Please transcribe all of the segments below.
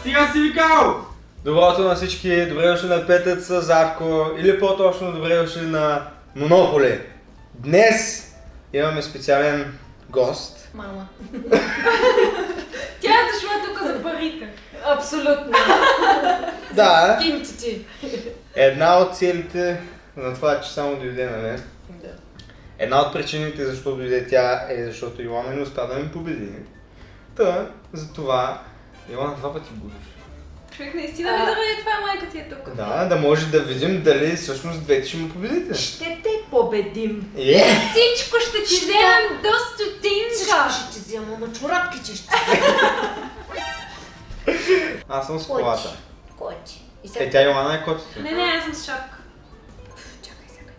Стига си викал! Доброто на всички, добре дошли на Петъц Зарко или по-точно добре дошли на Монополи. Днес имаме специален гост. Мама. Тя е дошла тук за парите. Абсолютно. Да, Кинтити. една от целите на това, че само дойде, нали? Да. Една от причините защо дойде тя е защото Йоанна не успя да ми победи. Та, затова Йоанна два пъти будеш. Човек наистина ли заради това майка ти е тук? Да, да може да видим дали всъщност двете ще му победите. Ще те победим. Е! Всичко ще ти Ще вземем до Всичко стотинка. ще ти взема, ама чорапките ще. Аз съм с Кой колата. Кой ти? И Е, тя Йоанна е котата. Не, не, аз съм с шапка. Чакай сега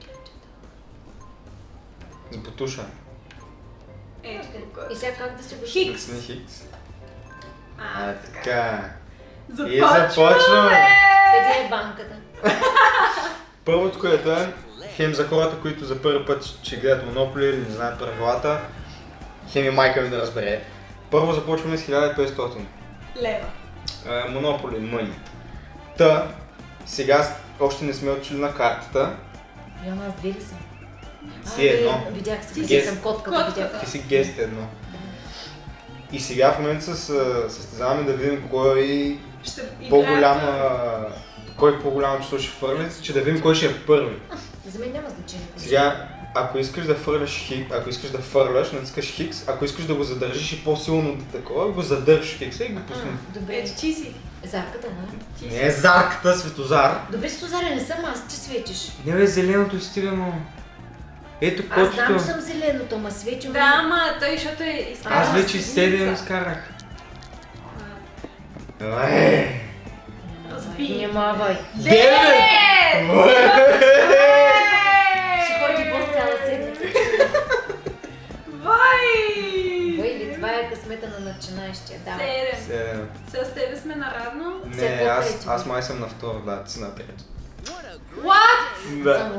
ти С бутуша. Ето тук. И сега как да се го Хикс. Хикс. А, А, така. И Започваме! започваме. Къде е банката? Първото, което е, хем за хората, които за първи път ще гледат Монополи или не знаят правилата, хем и майка ми да разбере. Първо започваме с 1500. Лева. Е, Монополи, мъни. Та, сега още не сме отчили на картата. Яма, аз две ли съм? Си едно. Видях къде си съм котката, котката. видях. Ти си гест едно. И сега в момента се с- състезаваме да видим кой Ще играем. по-голяма кой по-голямо число ще фърли, че да видим кой ще е първи. За мен няма значение. Сега, ако искаш да фърляш хикс, ако искаш да фърляш, натискаш хикс, ако искаш да го задържиш и по-силно да такова, го задържиш хикса и го пусни. Добре. Ти си. Зарката, си. Не е зарката, Светозар. Добре, Сузаре, не съм аз, че светиш. Не бе, зеленото стига, но... Ето Аз знам, кочето. съм зеленото, ама свети Да, ама той, защото е изкарал Аз вече седмица. 7 изкарах. А, Разби. Внимавай. Девет! Ще ходи по цяла седмица. Вай! Войли, това е късмета на начинаещия. Да. Седем. Седем. С тебе сме наравно. Не, аз, аз май съм на второ, да, ти си на трето. What? Да.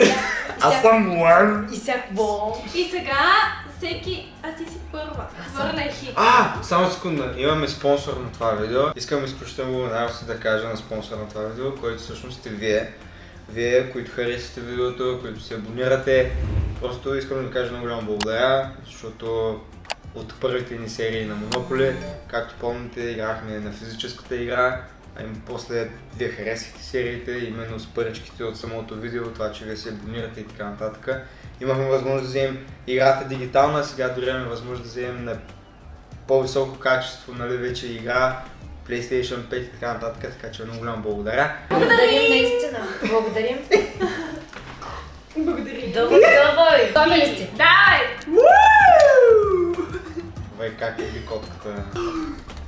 Аз съм Лан. И сега какво? И сега всеки... А ти си първа. Хит. А, само секунда. Имаме спонсор на това видео. Искам изключително благодарност да кажа на спонсор на това видео, който всъщност сте вие. Вие, които харесате видеото, които се абонирате. Просто искам да ви кажа много голямо благодаря, защото от първите ни серии на Монополи, както помните, играхме на физическата игра, а после вие харесахте сериите, именно с паричките от самото видео, това, че вие се абонирате и така нататък. Имахме възможност да вземем играта дигитална, сега дори имаме възможност да вземем на по-високо качество, нали, вече игра, PlayStation 5 и така нататък, така че много голямо благодаря. Благодарим наистина. Благодарим. Благодаря. Давай, давай. Готови ли сте? Дай! Вай как е ви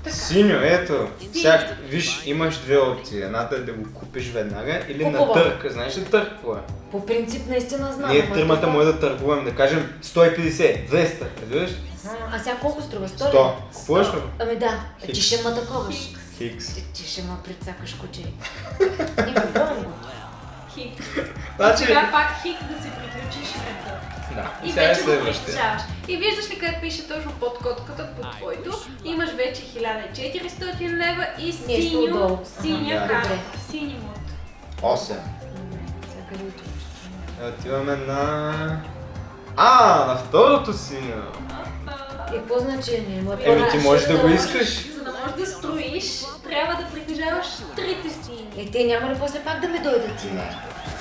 котката. Синьо, ето. Сега, виж, имаш две опции. Едната е да го купиш веднага или на Купувам. търг. Знаеш ли търг какво е? По принцип наистина знам. Ние ама тримата може да търгуваме, да кажем 150, 200, разбираш? А, А сега колко струва? 100 ли? 100. Купуваш ли? Ами да. Хикс. Ти ще ма таковаш. Хикс. Ти, ти ще ма прицакаш куче. Не купувам го. Хикс. Значи, Сега пак хикс да ръка. Да, И сега е вече го притежаваш. И виждаш ли къде пише точно под котката, под твоето, имаш вече 1400 лева и синьо, синя карта. Сини мод. 8. Добре, сега къде отиваш? Отиваме на... А, на второто синьо. И какво значение? Ма Еми, ти можеш да го искаш. За да можеш да строиш, трябва да притежаваш трите сини. Е, те няма ли после пак да ме дойдат ти?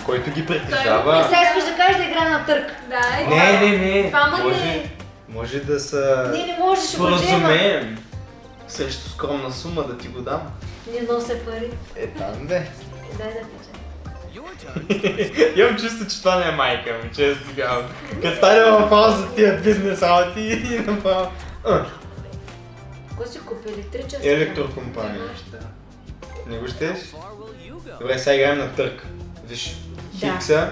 Който ги Е, притежава... сега искаш да кажеш да игра на търк. Да, е. Не, не, не. Това Може, не. може да са... Не, не можеш, ще го взема. Срещу скромна сума да ти го дам. Не нося пари. Е, там бе. Дай да кажа. Имам чувство, че това не е майка ми, често казвам. Като стане въпрос за тия бизнес работи и направо... Кой си купи електричество? Електрокомпания. Не го щеш? Добре, сега играем на търк. Виж, Да. хикса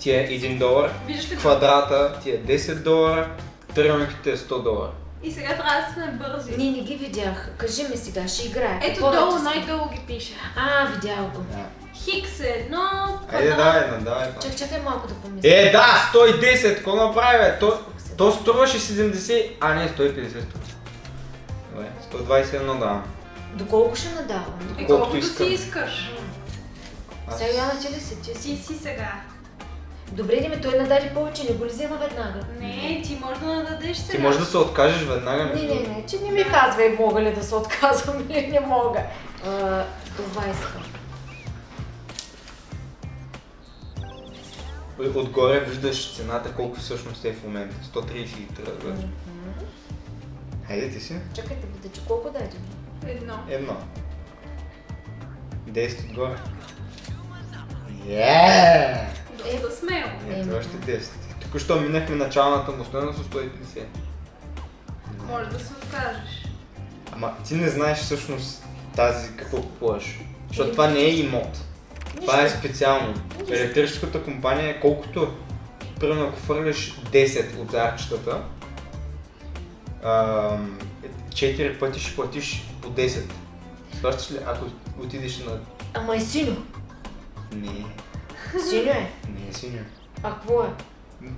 ти е 1 долар, Виждаш ли? квадрата ти е 10 долара, триъгълниките е 100 долара. И сега трябва да сме бързи. Не, не ги видях. Кажи ми сега, ще играе. Ето Какво да долу, ти- най-долу ги пише. А, видял го. Да. Хикс е едно, Айде, квадрат. давай, да, давай. Чак, чакай малко да помисля. Е, да, 110, какво направи, бе? То, то струваше 70, а не, 150 струва. Добре, 121 давам. Доколко ще надавам? И Колкото колкото искам. си искаш. Аз- Сега Йоанна, ти ли си? Ти Ти си. си сега. Добре, ли ме той нададе повече, не го ли взема веднага? Не, ти можеш да нададеш сега. Ти можеш да се откажеш веднага. Не, не, не, че не ми казвай мога ли да се отказвам или не мога. А, това искам. Отгоре виждаш цената колко всъщност е в момента. 130 литра. вече. Хайде ти си. Чакайте, да че колко даде? Едно. Едно. 10 отгоре. Yeah! Доста смело. Ето още 10. Току-що минахме началната му стоеност от 150. Може да се откажеш. Ама ти не знаеш всъщност тази какво купуваш. Защото това не е имот. Това е специално. Електрическата компания е колкото, примерно ако фърляш 10 от арчетата, 4 пъти ще платиш по 10. Плащаш ли, ако отидеш на... Ама е сино. Не, Сино е. не е синьо. А какво е?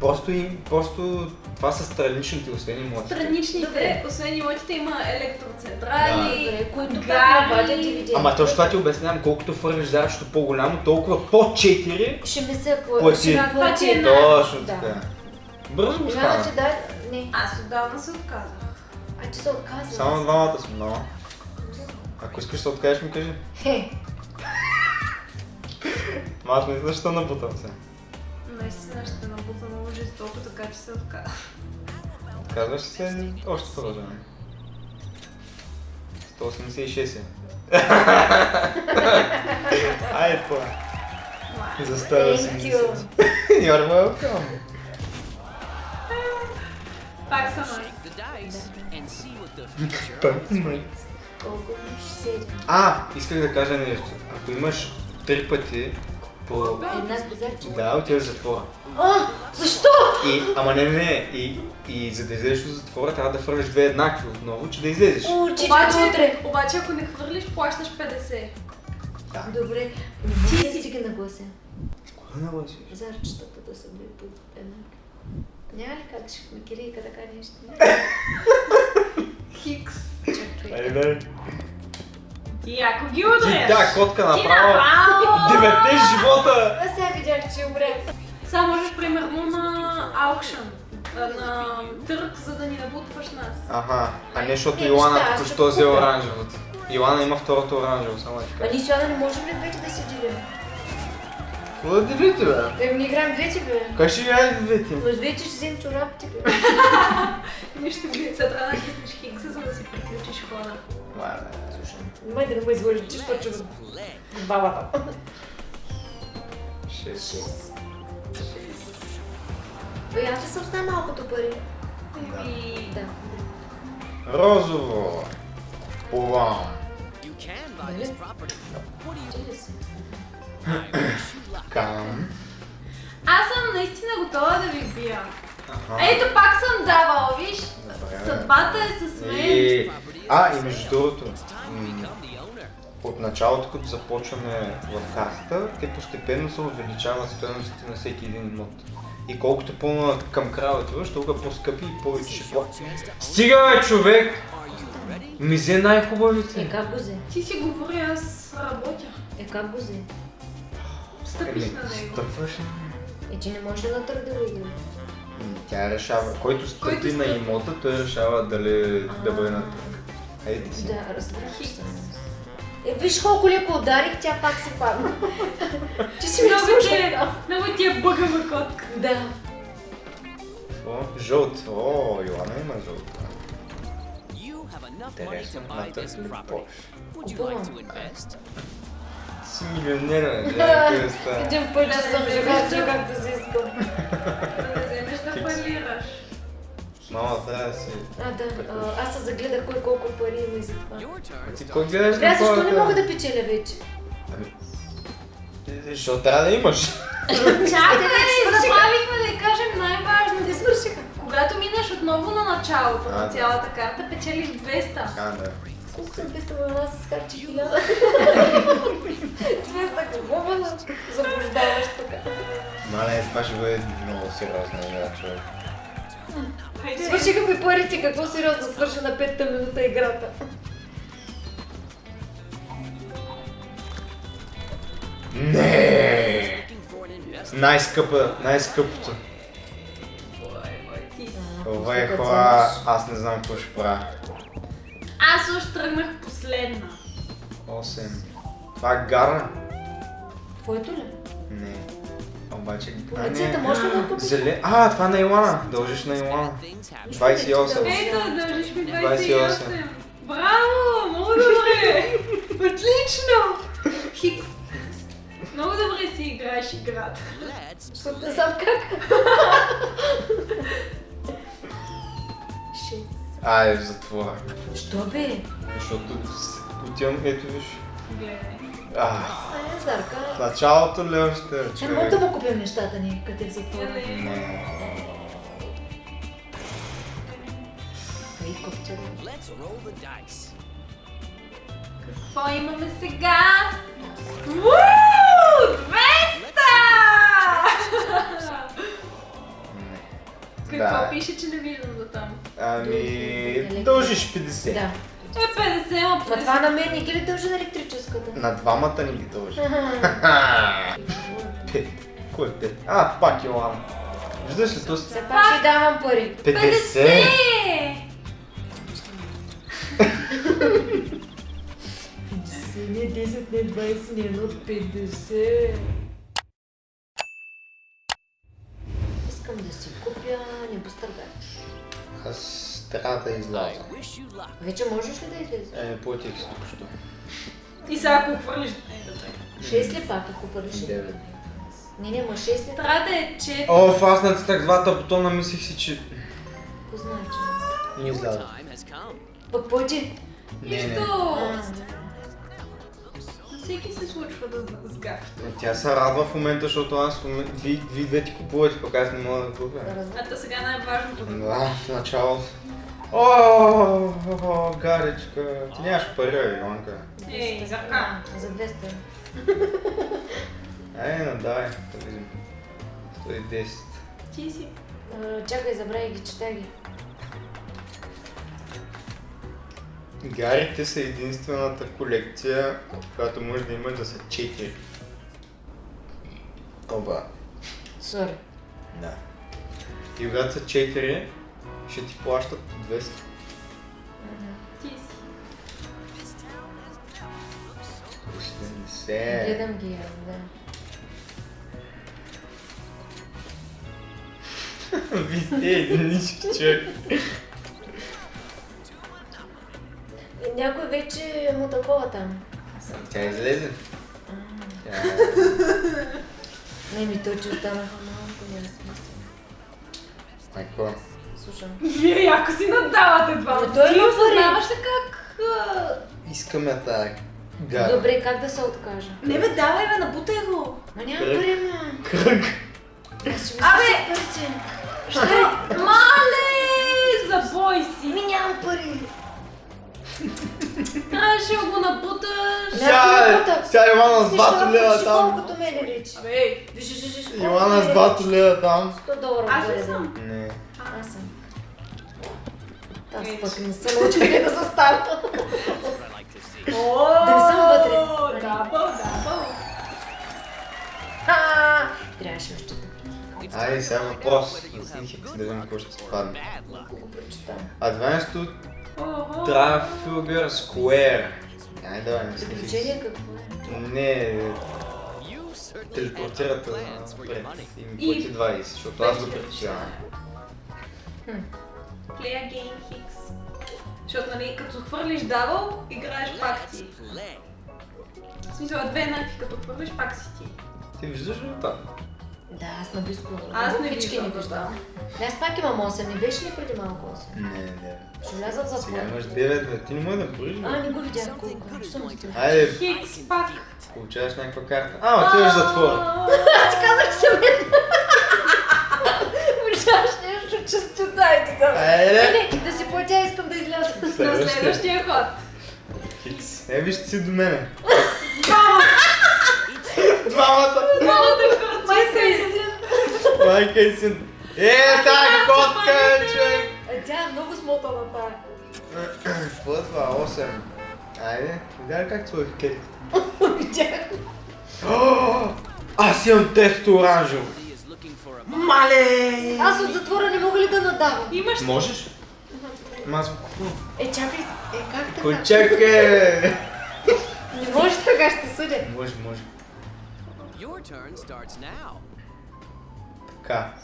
Просто, и, просто това са страничните, освен имотите. Страничните, Добре. освен имотите, има електроцентрали, Добре, които вадят дивиденти. Ама точно това ти обяснявам, колкото фърляш зарчето по-голямо, толкова по 4 Ще ми се плати. Това ти е Точно Да. така. Бързо го стана. че да... Не. Аз отдавна се отказах. А ти се отказва. Само двамата сме, но... Ако искаш да се откажеш, ми кажи. Хе, Ма аз не знам защо набутам се. Наистина ще набута много жестоко, така че се отказах. Казваш се, още продължаваме. 186 е. Айде това. За thank 180. you. You're welcome. Пак съм аз. ми ще седи? А, исках да кажа нещо. Ако имаш три пъти по... Да, отиваш в затвора. А, защо? И, ама не, не, не. И, и за да излезеш от затвора, трябва да фърляш две еднакви отново, че да излезеш. О, Обаче, утре. обаче, ако не хвърлиш, плащаш 50. Да. Добре, може да стига на гласа. Кога нагласиш? Зарчетата да са били по една. Няма ли как ще ми кирийка така нещо? Хикс. Чакай. Айде. Ти ако ги Ти, удреш. да, котка Ти направо. направо. Девете живота! Аз сега видях, че умре. Само можеш примерно на аукшън, на търг, за да ни набутваш нас. Аха, а не защото Е, Йоана ще що взе купя. оранжевото. Йоана има второто оранжево, само да ти А ние с Йоанна не можем ли двете да се делим? Какво да делите, бе? Е, не играем двете, бе. Как ще играете двете? Но с двете ще вземем чорапите, бе. Нищо глица, трябва да киснеш хикса, за да си приключиш хода. Това е. Слушай, май да не ме излъжи, че ще чува бабата. Шест. Бе, аз ли съм с най-малкото пари? И... Да. Розово. Luck. Кам. Аз съм наистина готова да ви бия. Аха. Ето пак съм давал, виж? Добре. Съдбата е с мен. И... А, и между другото, от началото, като започваме в картата, те постепенно се увеличават стоеностите на всеки един имот. И колкото по към края отиваш, толкова по-скъпи и повече ще платиш. Стига бе, човек! Ми взе най-хубавите. Е, как го взе? Ти си говори, аз работя. Е, как го взе? Стъпиш на него. Стъпваш ли? Е, ти не можеш на да играеш? М, Тя решава. Който стъпи Който на имота, той решава дали да бъде на търг. Хайде ти си. Да, разбрах се. Е, виж колко леко ударих, тя пак се падна. Ти си ми Много ти е, много ти е бъгава котка. Да. О, жълт. О, Йоана има жълт. You have enough money to Интересно. buy На this търг ли property. Порш? Would you like to invest? Ти си милионер, бе. Дядо, става. Един път че съм жегача, както си искам. Да не вземеш да фалираш. Мама, трябва да си... А, да, а, аз се загледах кой колко пари има и за това. Turn Ти кой гледаш аз защо не мога да печеля вече? Ами, Защото трябва да имаш. Чакай, забравихме да кажем най-важно. Не свършиха. Когато минеш отново на началото А, на цялата карта, печелиш 200. А, да. Колко съм без това аз схарчи хиляда. Смесна какво ме заблуждаваш тук. Мале, това ще бъде много сериозна игра, човек. Свършиха ми парите, какво сериозно свърша на петата минута играта. Не! Най-скъпа, най-скъпото. Това е хора, аз не знам какво ще правя. Аз още тръгнах последна. 8. Това е гарна. Твоето ли? Не. Обаче... Полицията не. може ли да я купиш? Зеле... А, това на Илана. Дължиш на Илана. Things happen. 28. Ето, дължиш ми 28. 28. Браво! Много добре! Отлично! Хикс. Много добре си играеш играта. Защото не знам как. В затвора. Що бе? Защото отивам, ето виж. Гледай. А, в началото ли още? Не мога да му купим нещата ни, къде в затвора. Dice. Какво имаме сега? Уу! 200! Не. Какво пише, че не виждам до там? Ами, дължиш 50. Да. Е, 50, ама Ма това на мен не ги ли дължи на електрическата? На двамата ни ги дължи. Пет. Кой е пет? А, пак Илана. Виждаш ли то Все пак ще давам пари. 50? 50, не 10, не 20, не 1, 50. Искам да си купя небостъргач. Аз трябва да изляза. Вече можеш ли да излезеш? Е, платих си току-що. И сега ако хвърлиш... Е, добре. 6 ли пак, ако хвърлиш? Девет. Не, не, ма 6 ли? Трябва да е 4. О, аз натисках двата бутона, мислих си, че... Какво значи? Не Your изляза. Пък пъти. Не, не. Нищо! Всеки се случва да сгафи. Е, Тя се радва в момента, защото аз в момента... Ви, ви две ти купувате, пък аз не мога да купя. А то сега най-важното. Да, в началото. О, о, Гаричка, ти нямаш пари, Иванка. Ей, за ка. За 200. Ай, ну дай, да видим. 110. Ти си. Чакай, забравяй ги, чета ги. Гарите са единствената колекция, която може да има да са 4. Оба. Сори. Да. И когато са 4, ще ти плащат по 200. Ти си. 70. Гледам ги, да. Ви сте единички човек. Някой вече му такова там. Тя излезе. Тя... Не ми той, че останаха малко, няма смисъл. А какво? Слушам. Вие яко си надавате два. Ама той има осъзнаваш ли как... а, Искаме тази гара. Добре, как да се откажа? Не бе, давай бе, набутай го. Ма няма ма. Кръг. Ще Абе! Ще... Мале! Забой си. Ми нямам пари. Трябваше да го Сега, аз го напутах. сега Ивана с Виж, 2 лева там. колкото мене личи. Абе, ей, Виж, виж, виж. Ивана с 2 лева там. 100 долара. аз ли съм? Не. Аз съм. Аз Ей, пък не съм научила къде да се. О, Да не съм вътре. Дабъл, дабъл. Трябваше още да Айде сега въпрос. За си хикс, да видим какво ще се падне. Го прочитам. Advanced Охо. Trafalgar Square. Айде давай, не си Приключение какво е? Не, телепортират напред и ми плати 20, защото аз го притежавам. Player Game Hicks. Защото, нали, като хвърлиш дабъл, играеш пак ти. Play. В смисъл, две еднакви, като хвърлиш пак си ти. Ти виждаш ли там? Да, аз на близко. Аз не виждам, не да. виждам. Не, аз пак имам 8, не беше ли преди малко 8? Не, не. Ще вляза в Сега имаш 9, бе. Ти не можеш да броиш, А, не го видях колко. Айде, Хикс пак. получаваш някаква карта. А, отиваш в затвора. Аз ти казах, че съм една. Че студайте там. Не, да си платя, искам да изляза. На Следващия. ход. Хикс. Е, вижте си до мене. Бам! Двамата! Майка и син. Майка и син. Е, тази котка, е, човек! А тя е много смотана тая. Какво е това? 8. Айде, видя ли как сложих кетката? Видях. Аз имам тесто оранжево. Somebody is looking for a Мале! Аз от затвора не мога ли да надавам? Имаш Можеш? Ама аз го купувам. Е, чакай, е, как така? Кой чакай! Не може така, ще съдя. Може, може. Your turn starts now. Така.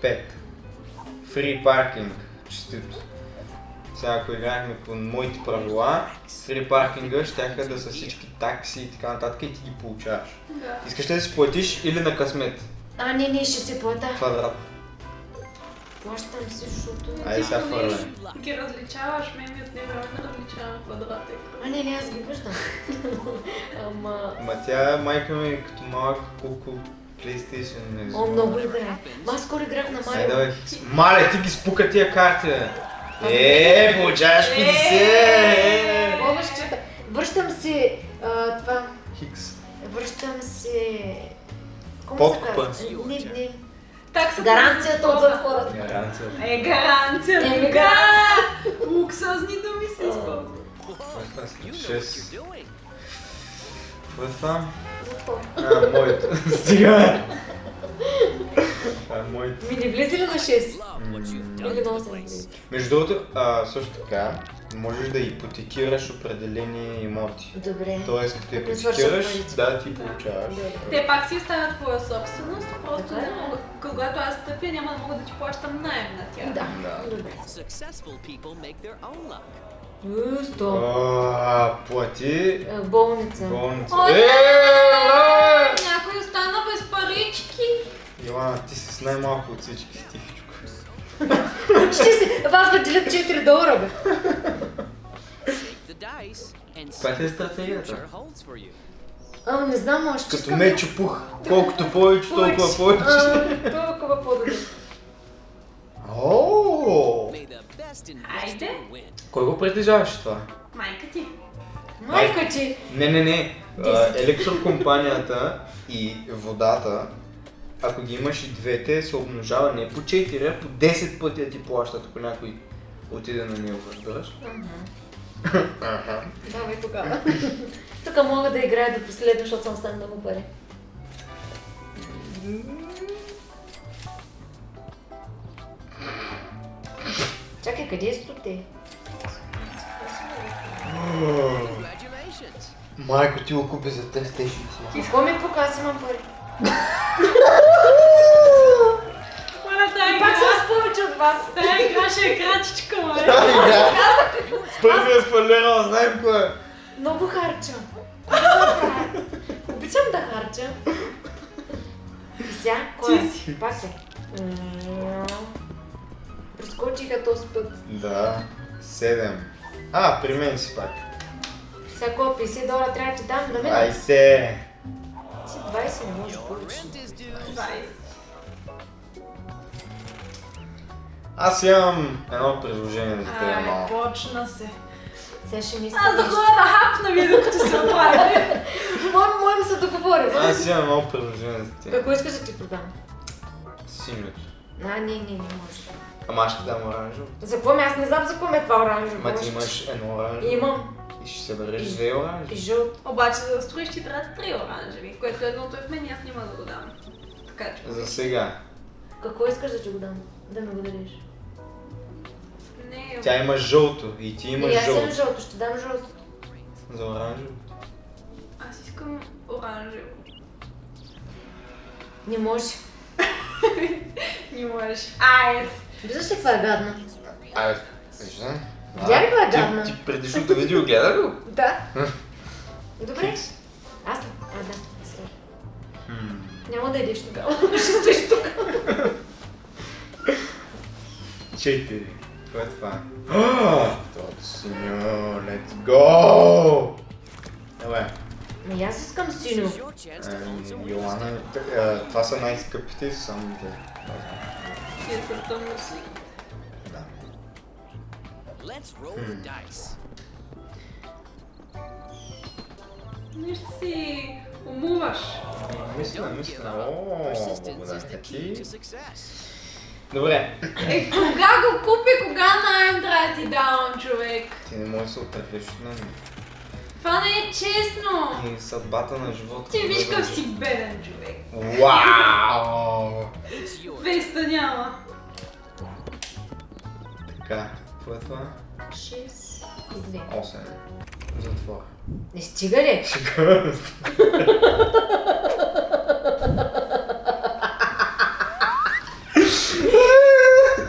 Пет. Фри паркинг. Честито. Сега ако играхме по моите правила, фри паркинга ще да са всички такси и така нататък и ти ги получаваш. Да. Искаш ли да си платиш или на късмет? А, не, не, ще се плата. Квадрат. Плащам си, защото... Айде сега не ги различаваш, ме ми от него не различавам квадратик. А, не, не, аз ги виждам. Ама... Ма тя майка ми е като малък колко PlayStation не О, много играе. Ма аз скоро играх на Айде, Марио. давай. Мале, ти ги спука тия карти, бе. Е, получаваш 50! Бобъщата. Връщам се... това... Хикс. Връщам се... Се казва? Не, не. Таксата Гаранцията от затвора. Гаранция. Е, гаранция. Еми, Да! Луксозни думи се използват. Е Шест. Какво е това? А, моето. Стига. Това е моето. Ми не влезе ли на 6? Love what you've done Или на the 8? place. Между другото, също така, можеш да ипотекираш определени имоти. Добре. Тоест, като ипотекираш, да, ти получаваш. Добре. Те пак си оставят твоя собственост, просто Така е. не мога, когато аз стъпя, няма да мога да ти плащам найем на тях. Да, Да. добре. Successful people make their own luck. Уу, Сто. Плати Е, Болница. болница. О, Е! Някой остана без парички. Йоана, ти си с най-малко от всички тихичко. Ще се... Вас делят 4 долара, бе. Dice and see е what the стратегията. future holds for you. А, не знам, още Като искам- мечо пух. Колкото повече, толкова повече. А, Толкова по-добре. О! May the best Айде. Кой го притежаваш това? Майка ти. Майка ти. Не, не, не. Електрокомпанията и водата, ако ги имаш и двете, се умножава не по 4, а по 10 пъти да ти плащат, ако някой отиде на него, разбираш? Аха. Давай тогава. Тук мога да играя до последно, защото съм стана много пари. Чакай, къде е стоте? Майко, ти го купи за тест си. Какво ми пука, аз имам пари. Моля, тая Пак игра. съм с повече от вас. Тая игра ще е крачичка, моля. Първият фалера, знаем кой е. Много харча. Какво да правя? Обичам да харча. И сега, кой е? Пак е. Прескочиха този път. Да, 7. А, при мен си пак. Сега кой 50 долара трябва да ти дам да ме 20. Си 20 не може повече. Rent is due. 20. Аз имам едно предложение за теб, Ай, малко. почна се. Сега ще мисля Аз да ходя да хапна ви, докато се оправя. Моем, моем се договорим. Аз имам едно предложение за теб. Какво искаш да ти продам? Синьото. А, не, не, не може. Ама аз ще дам оранжево. За какво ми? Аз не знам за какво ми е това оранжево. Ма ти имаш едно оранжево. Имам. И ще се бъдеш две И оранжеви. жълт. Обаче за да строиш ти трябва три оранжеви, което едното е в мен и аз няма да го дам. Така че. За сега. Какво искаш да ти го дам? Да ми го дадеш. Не, Тя има жълто и ти имаш И аз имам жълто. жълто, ще дам жълто. За оранжево. аз искам оранжево. Не може. Не можеш. Ай, Виждаш ли каква е гадна? Айде, виждам. Видя ли каква е Ти- гадна? Ти предишното видео гледа ли го? Да. Добре. Аз ли? А, да. Няма да идеш тогава. Ще стоиш тук. Четири. Кое е това? Тото синьо, let's go! Добре. Ами аз искам This синьо. Ами, Йоана, това са най-скъпите, само те. ти са тъмно си. Да. Let's roll the dice. Нищо си умуваш. Мисля, мисля. О, благодаря the key ти. Добре. Е, кога го купи, кога найем трябва да ти давам, човек? Ти не можеш да се отървеш от мен. Това не е честно! И съдбата на живота. Ти виж какъв си беден човек. Вау! Веста няма. Така, какво е това? 6 и 2. 8. Затвора. Не стига ли? Шегувам се.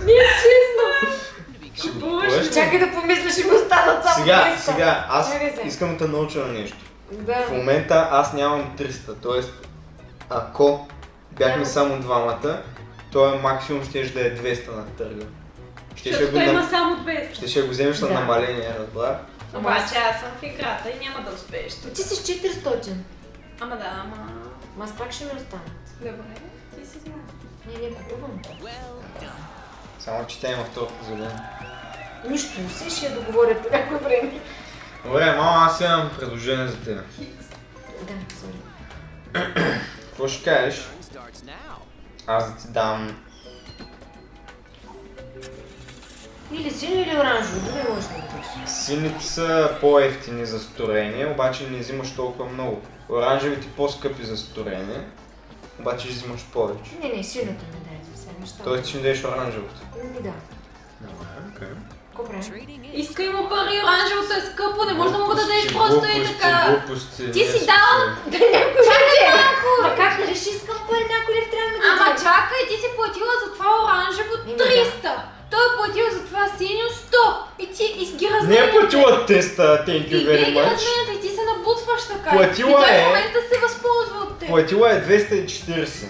Не е честно. Шегуваш помисля, ще ми останат само Сега, 200. сега, аз искам да те науча на нещо. Да. В момента аз нямам 300, т.е. ако бяхме Да. само двамата, то е максимум ще да е 200 на търга. Ще ще го, има на... само 200. ще ще го вземеш на Да. намаление, разбра? Обаче аз съм в играта и няма да успееш. Ти си с 400. Ама да, ама... Ма аз пак ще ми останат. Добре, ти си знаеш. Не, не купувам. Само че тя има второто задание. Нищо, все ще я договоря по някое време. Добре, мама, аз имам предложение за теб. Да, сори. Какво ще кажеш? Аз да ти дам Или синьо, или оранжево, дори можеш да го Сините са по-ефтини за сторение, обаче не взимаш толкова много. Оранжевите по-скъпи за сторение, обаче ще взимаш повече. Не, не, синьото ми дай за сега неща. Тоест ще ми дадеш оранжевото. Да. Окей. Какво in. Иска има пари, оранжевото е скъпо, не може да му го дадеш просто и така. Глупости, Ти си дал? Да някой ще Ма как да реши искам пари, някой ли трябва да ми Ама чакай, ти си платила за това оранжево Еми да. 300. Той е платил за това синьо 100. И ти и ги Не е разменяте. платила теста, thank И you very ги much. разменяте и ти се набутваш така. Платила и той е. в момента се възползва от теб. Платила е 240.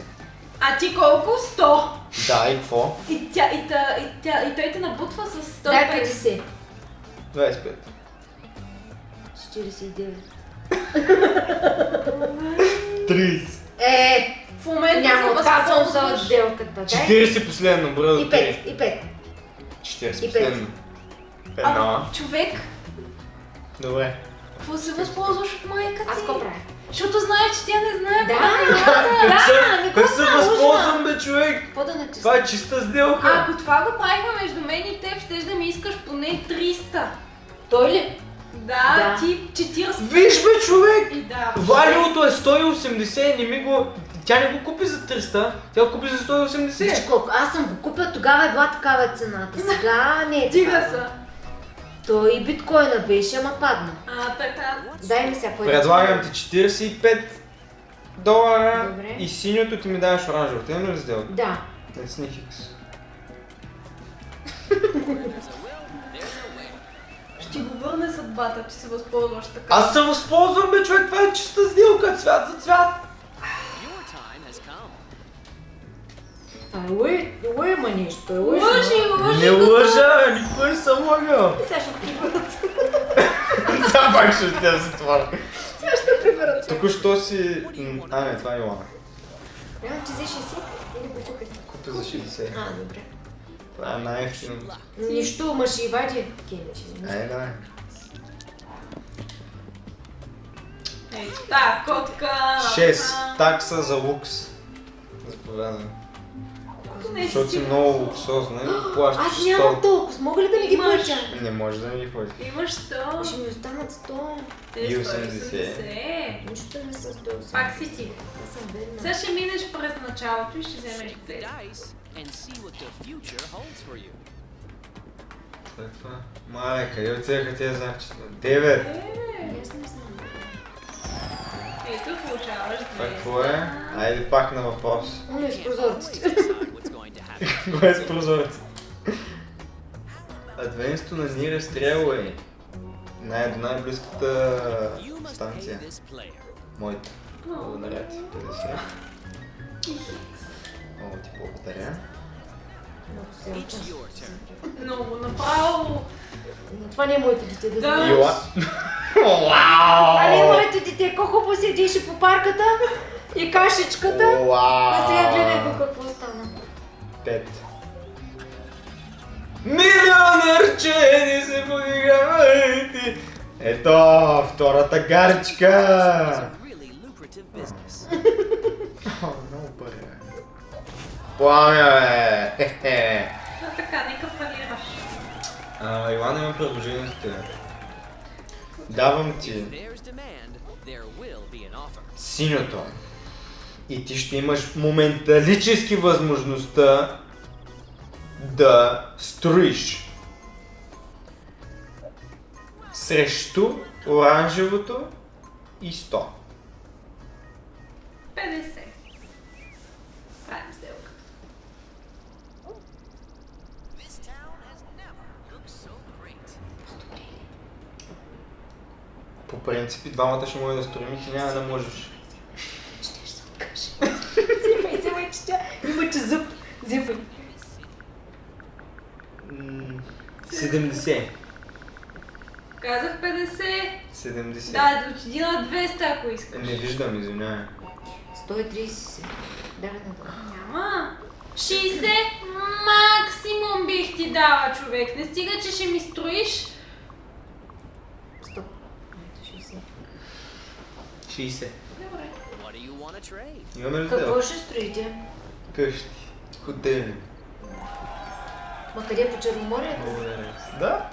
А ти колко? 100. Да, и какво? И, тя, и, та, и, тя, и той те набутва с 150. Дай 50. 25. 49. 30. Е, В момента няма отказвам се от възползваш. сделката. Дай. 40 последно, броя до И 3. 5, и 5. 40 И пет. последно. Една. А, човек, Добре. какво се възползваш от майката Аз какво правя? Защото знаеш, че тя не знае Да, правилата. Как се, ами как се става, възползвам бе човек? Какво да натисна? Това е чиста сделка. А ако това го правихме между мен и теб, щеш да ми искаш поне 300. Той ли? Да, Да. ти 40. Виж бе човек! И да. Валиото е 180, не ми го... Тя не го купи за 300, тя го купи за Виж 180. колко, аз съм го купил, тогава е била такава е цената. Сега не е Дига са. Той и биткоина беше, ама падна. А, така. Дай ми сега пари. Предлагам ти 45 долара Добре. и синьото ти ми даваш оранжевото. Имаме ли сделка? Да. There's a way. Ще го върне съдбата, че се възползваш така. Аз се възползвам бе човек, това е чиста сделка, цвят за цвят. Това е лъй, лъй ма нещо. Лъжи, лъжи. Не лъжа, никога не съм лъгал. Сега ще приберат. Сега пак ще те за това. Сега ще приберат. Току-що си... А, не, това е Йоана. Реално ти взе 60 или го купи? Купи за 60. А, добре. Това е най-ефтино. Нищо, ма ще и вади. Ай, давай. Ей, та, котка. 6. Такса за лукс. Заповядай. Не Защото си много луксозна и плащаш Аз нямам 100. толкова, мога ли да ми ги Имаш. платя? Не може да ми ги плати. Имаш 100. Ще ми останат 100. Те И 180. Нищо не са 180. Пак си ти. Аз съм бедна. Сега ще минеш през началото и ще вземеш Shake the 200. dice and see what the future holds for you. След това. Мале, къде отиваха тези знакчета? 9. Аз не знам. Ето, получаваш 200. Това какво е? Айде пак на въпрос. Уно из Can't прозорците. Кое е с прозорец? Адвенсто на Нира Стрелуей. Най- до най-близката станция. Моята. Благодаря ти. 50. Много ти благодаря. Много направо. Това не е моето дете да Да. знае. Ила. Това не е Вау! моето дете. Колко хубаво седеше по парката и кашичката. А сега гледай го какво стана. Пет. Милионерче, ни се подигравайте! Ето, втората гаричка! много пари, бе. Пламя, бе! А така, нека фалираш. А, Илана има предложение за теб. Давам ти If there's demand, there will be an offer. синьото. И ти ще имаш моменталически възможността да строиш срещу оранжевото и 100. 50. Правим сделка. По принцип и двамата ще може да строим и ти няма да можеш. Се откаже. Взимай, взимай, че тя има че зъб. Взимай. М, 70. Казах 50. 70. Да, да отиди на 200, ако искаш. Не виждам, извинявай. 130 си. Давай на това. Няма. 60 максимум бих ти дала, човек. Не стига, че ще ми строиш. Стоп. Ето 60. 60. Имаме ли Какво ще строите? Къщи. Хотели. Ма къде по Черноморието? Благодаря. Да?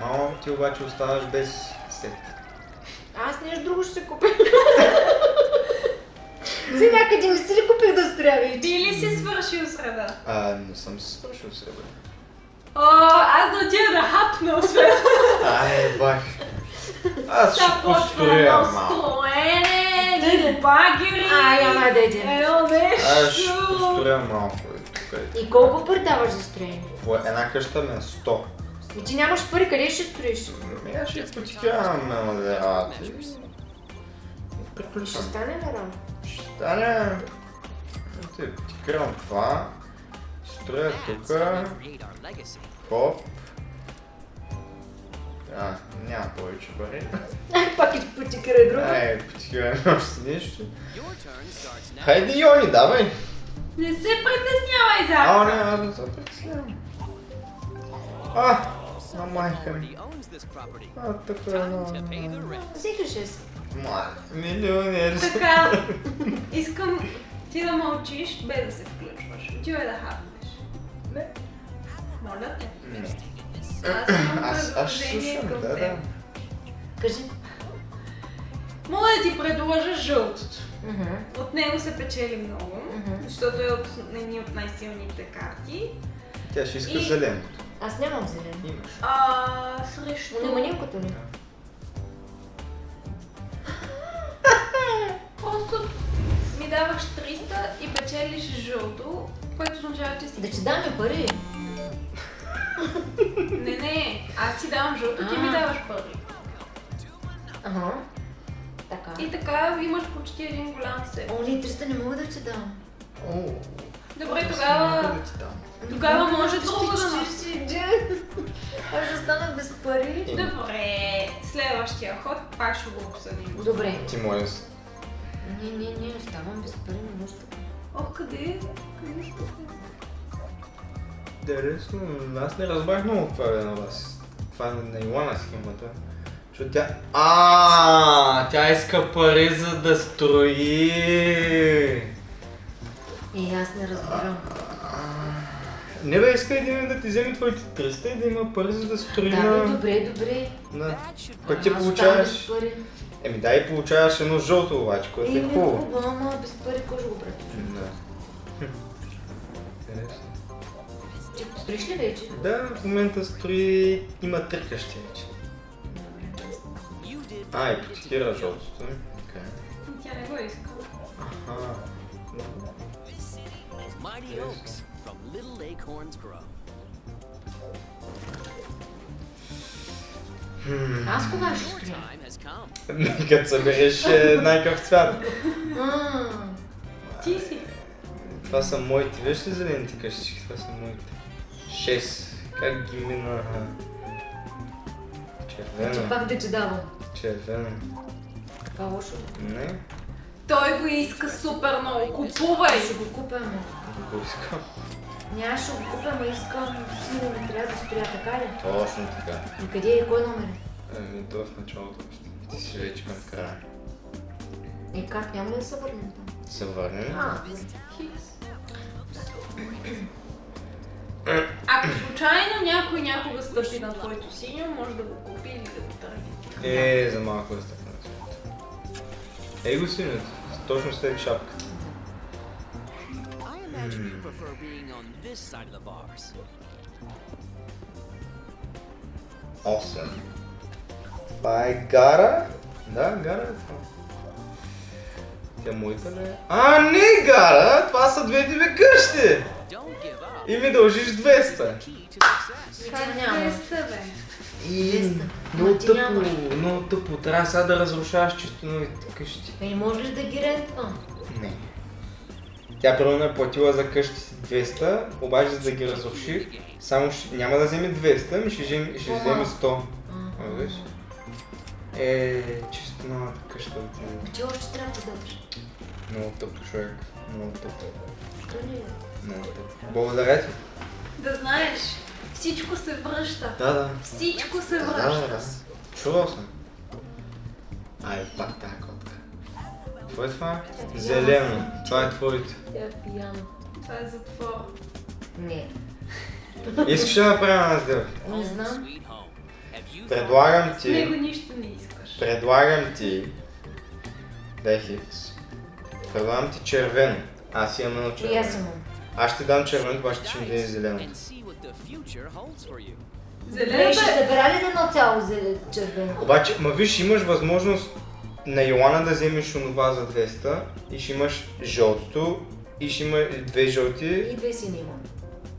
Мамо, ти обаче оставаш без сет. Аз нещо друго ще се купя. Си някъде не си ли купих да строя вече? Ти ли си свършил среда? А, не съм се свършил с ребе. О, аз да отида да хапна, освен Ай, бах. Аз ще едно малко. едни багери. Ай, ама да идем. Едно нещо. Аз ще построя малко. е, тук е. И колко пари даваш за строение? Една къща е 100. И ти нямаш пари, къде ще строиш? Ами аз ще потикавам на модерати. И Ще стане ли работа? Ще стане... Те, потикавам това. Строя тук. Хоп. А, няма повече пари. Ай, пак и потикирай друго. Ай, потикаваме още нещо. Your turn starts now. Хайде, Йони, давай! Не се притеснявай, за. А, не, аз не се притеснявам. А, на майка ми. А, така, да. rent. Всеки 6. Ма, милионер. Така, искам ти да мълчиш, без да се включваш. Отивай да хапнеш. Не. Моля те. Не. Аз имам Аз, ще предложение слушам, към да, да. Кажи. Мога да ти предложа жълтото. Мгм. От него се печели много, Мгм. защото е от едни от най-силните карти. Тя ще иска И- зеленото. Аз нямам зелен. Имаш. А, срещу... Но няма никото ли? Просто ми даваш 300 и печелиш жълто, което означава, че си... Да ти даме пари. Не, не, аз си давам жълто, ти ми даваш пари. Ага. Така. И така имаш почти един голям сет. О, не, 300 не мога да ти дам. О, Добре, тогава... ти. Тогава може друго да... 49. Аз ще стана без пари. Добре, следващия ход пак ще го обсъдим. Добре. Ти с... Не, не, не, оставам без пари, не може. Ох, къде? Къде ще Интересно, аз не разбрах много това е на вас. Това е на Илана схемата. Защото тя... А, тя иска пари за да строи. Е, аз не разбирам. Не бе, иска един да ти вземе твоите 300 и да има пари за да строи Да, на... добре, добре. should Пък ти получаваш... Еми да, и получаваш едно жълто обаче, което Е, е не, хубаво. хубаво, ама без пари кой ще го прави? Да. Интересно. Строиш ли вече? Да, в момента строи... Има три къщи вече. А, и потикира жълтото. Така. Тя не го иска. Аха. Mighty Oaks from Little Acorns Grow. Хм. Аз кога ще come. Като събереш е, най-къв цвят. Ти си. Това са моите. Виж ли зелените къщички? Това са моите. Шест. Как ги минаха? Че Червена. пак да ти давам. Червена. Така лошо. Не, Той го иска супер много. Купувай! Ще го купя, не го искам. Няма ще го купя, ама искам ми трябва да строя, така ли? Точно така. И къде е? Кой номер е? Ами, то в началото още. Ти си вече към края. Е, как няма ли да се върнем там? Се върнем. Хикс. Някой някога стъпи на твоето синьо, може да го купи или да го търги. Е, за малко да стъпна. Ей го синьото, точно след шапката. Imagine you prefer being on this side of the bars. 8. Това е гара. Да, гара е това. Тя моята ли е? А, не гара! Това са двете ми къщи! И ми дължиш 200. Как няма. не сте, бе? И много тъпо, нямаш. много тъпо. Трябва сега да разрушаваш чисто новите къщи. Е, не можеш да ги рентва. Не. Тя примерно е платила за къщи си 200, обаче за да ги разруши, само ще, няма да вземе 200, ми ще, вземе- ще вземе 100. А, А, виж? Е, чисто новата къща от него. Ти още трябва да дадеш. Много тъп човек. Много тъп. То не е. Много тъп. Благодаря ти. Да знаеш, всичко се връща. Да, да. Всичко се Да, да, връща. да. Чувал съм. Ай, пак тази котка. Какво е това? Зелено. Това е твоето. Тя е пияна. Това е затвор. Не. Искаш ли да направим една сделка? Не знам. Предлагам С него ти, нищо не искаш. предлагам ти, дай хикс. Предлагам ти червено. Аз имам едно И аз червено. имам. Аз ще дам червено, обаче ти ще ми даде зелено. The future holds for you? Добре, ще е... събера ли за едно цяло зе- червено? Обаче, ма виж, имаш възможност на Йоана да вземеш онова за 200 и ще имаш жълтото и ще има две жълти, И две сини имам.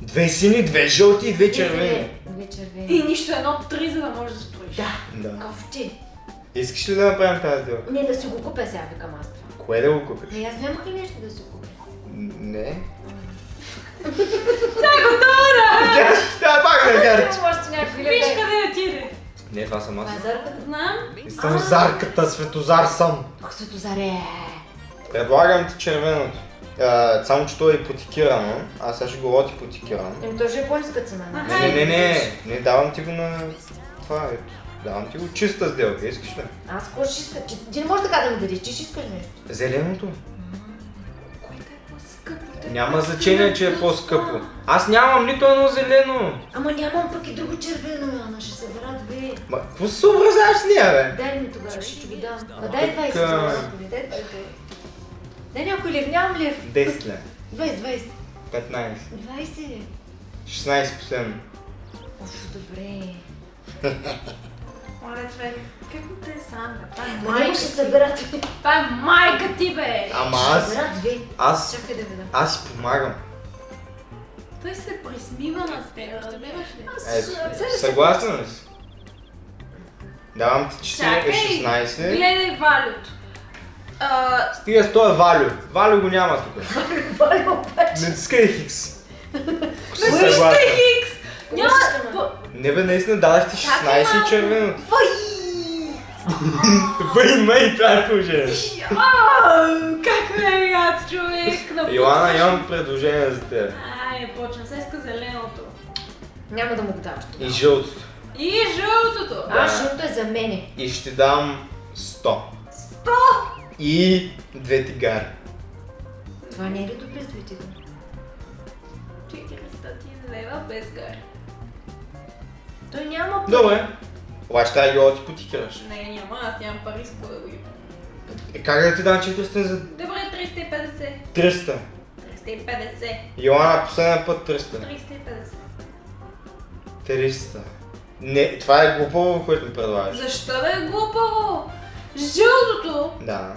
две сини, две жълти и две червени. Две, две червени. И нищо едно три, за да можеш да строиш. Да. Да. Кофти. Искаш ли да направим тази сделка? Не, да си го купя сега, викам аз това. Кое да го купиш? Ами аз нямах ли нещо да си купя? Не. Тя е готова да! Тя тя пак гарчи. Имам още някакви Виж къде отиде. Не, това съм аз. Това е зарката. Знам. И съм зарката, светозар съм. Ох, Светозаре. Предлагам ти червеното. Само, че то е ипотекирано. Аз сега ще го отипотекирам. Еми, то ще е по-ниска цена. Не, не, не, не, не, давам ти го на това, ето. Давам ти го чиста сделка, искаш ли? Аз какво ще иска? Ти, ти не можеш така да ми дадеш, ти ще искаш нещо. Зеленото? Няма значение, че е по-скъпо. Аз нямам нито едно зелено. Ама нямам пък и друго червено, Яна, ще събера две. Ма, какво се съобразяваш с нея, бе? Дай ми тогава, ще ги дам. А дай 20 Така. за малко ли, дай 20. Дай някой лев, нямам лев. 10 ле. 20, 20. 15. 20. 16 последно. Оф, добре. Моля, човек, какво те е сам? Това е майка ще ти. събера две. Това е майка ти, бе! Ама Ще аз, събера две. аз, Чакай да видя. аз си помагам. Той се присмива на теб, разбираш ли? Е, съгласна ли си? Давам ти 4, Чакай, 16. гледай Валюто. А, Стига с този Валю. Валю го няма тук. Валя обаче. Натискай Хикс. Си Вижте съгласна. Хикс! Няма... Не бе, наистина дадах ти Чакай 16 и малко. червеното. Вай! Въй, мей, това е положение. Как ме яд, човек! Йоана, имам предложение за теб. Ай, почна. Сега иска зеленото. Няма да му го даваш. И жълтото. И жълтото. А, жълто е за мене. И ще дам 100. Сто! И две тигари. Това не е ли добре с двете думи? 400 лева без гари. Той няма пари. Добре. Обаче трябва да ги отипотикираш. Не, няма, аз нямам пари с да го. Е, как да ти дам 400 за Добре, 350. 300? 350. Йоана, последния път 300. 350. 300. Не, това е глупаво, което ми предлагаш. Защо бе глупаво? Жълтото Да.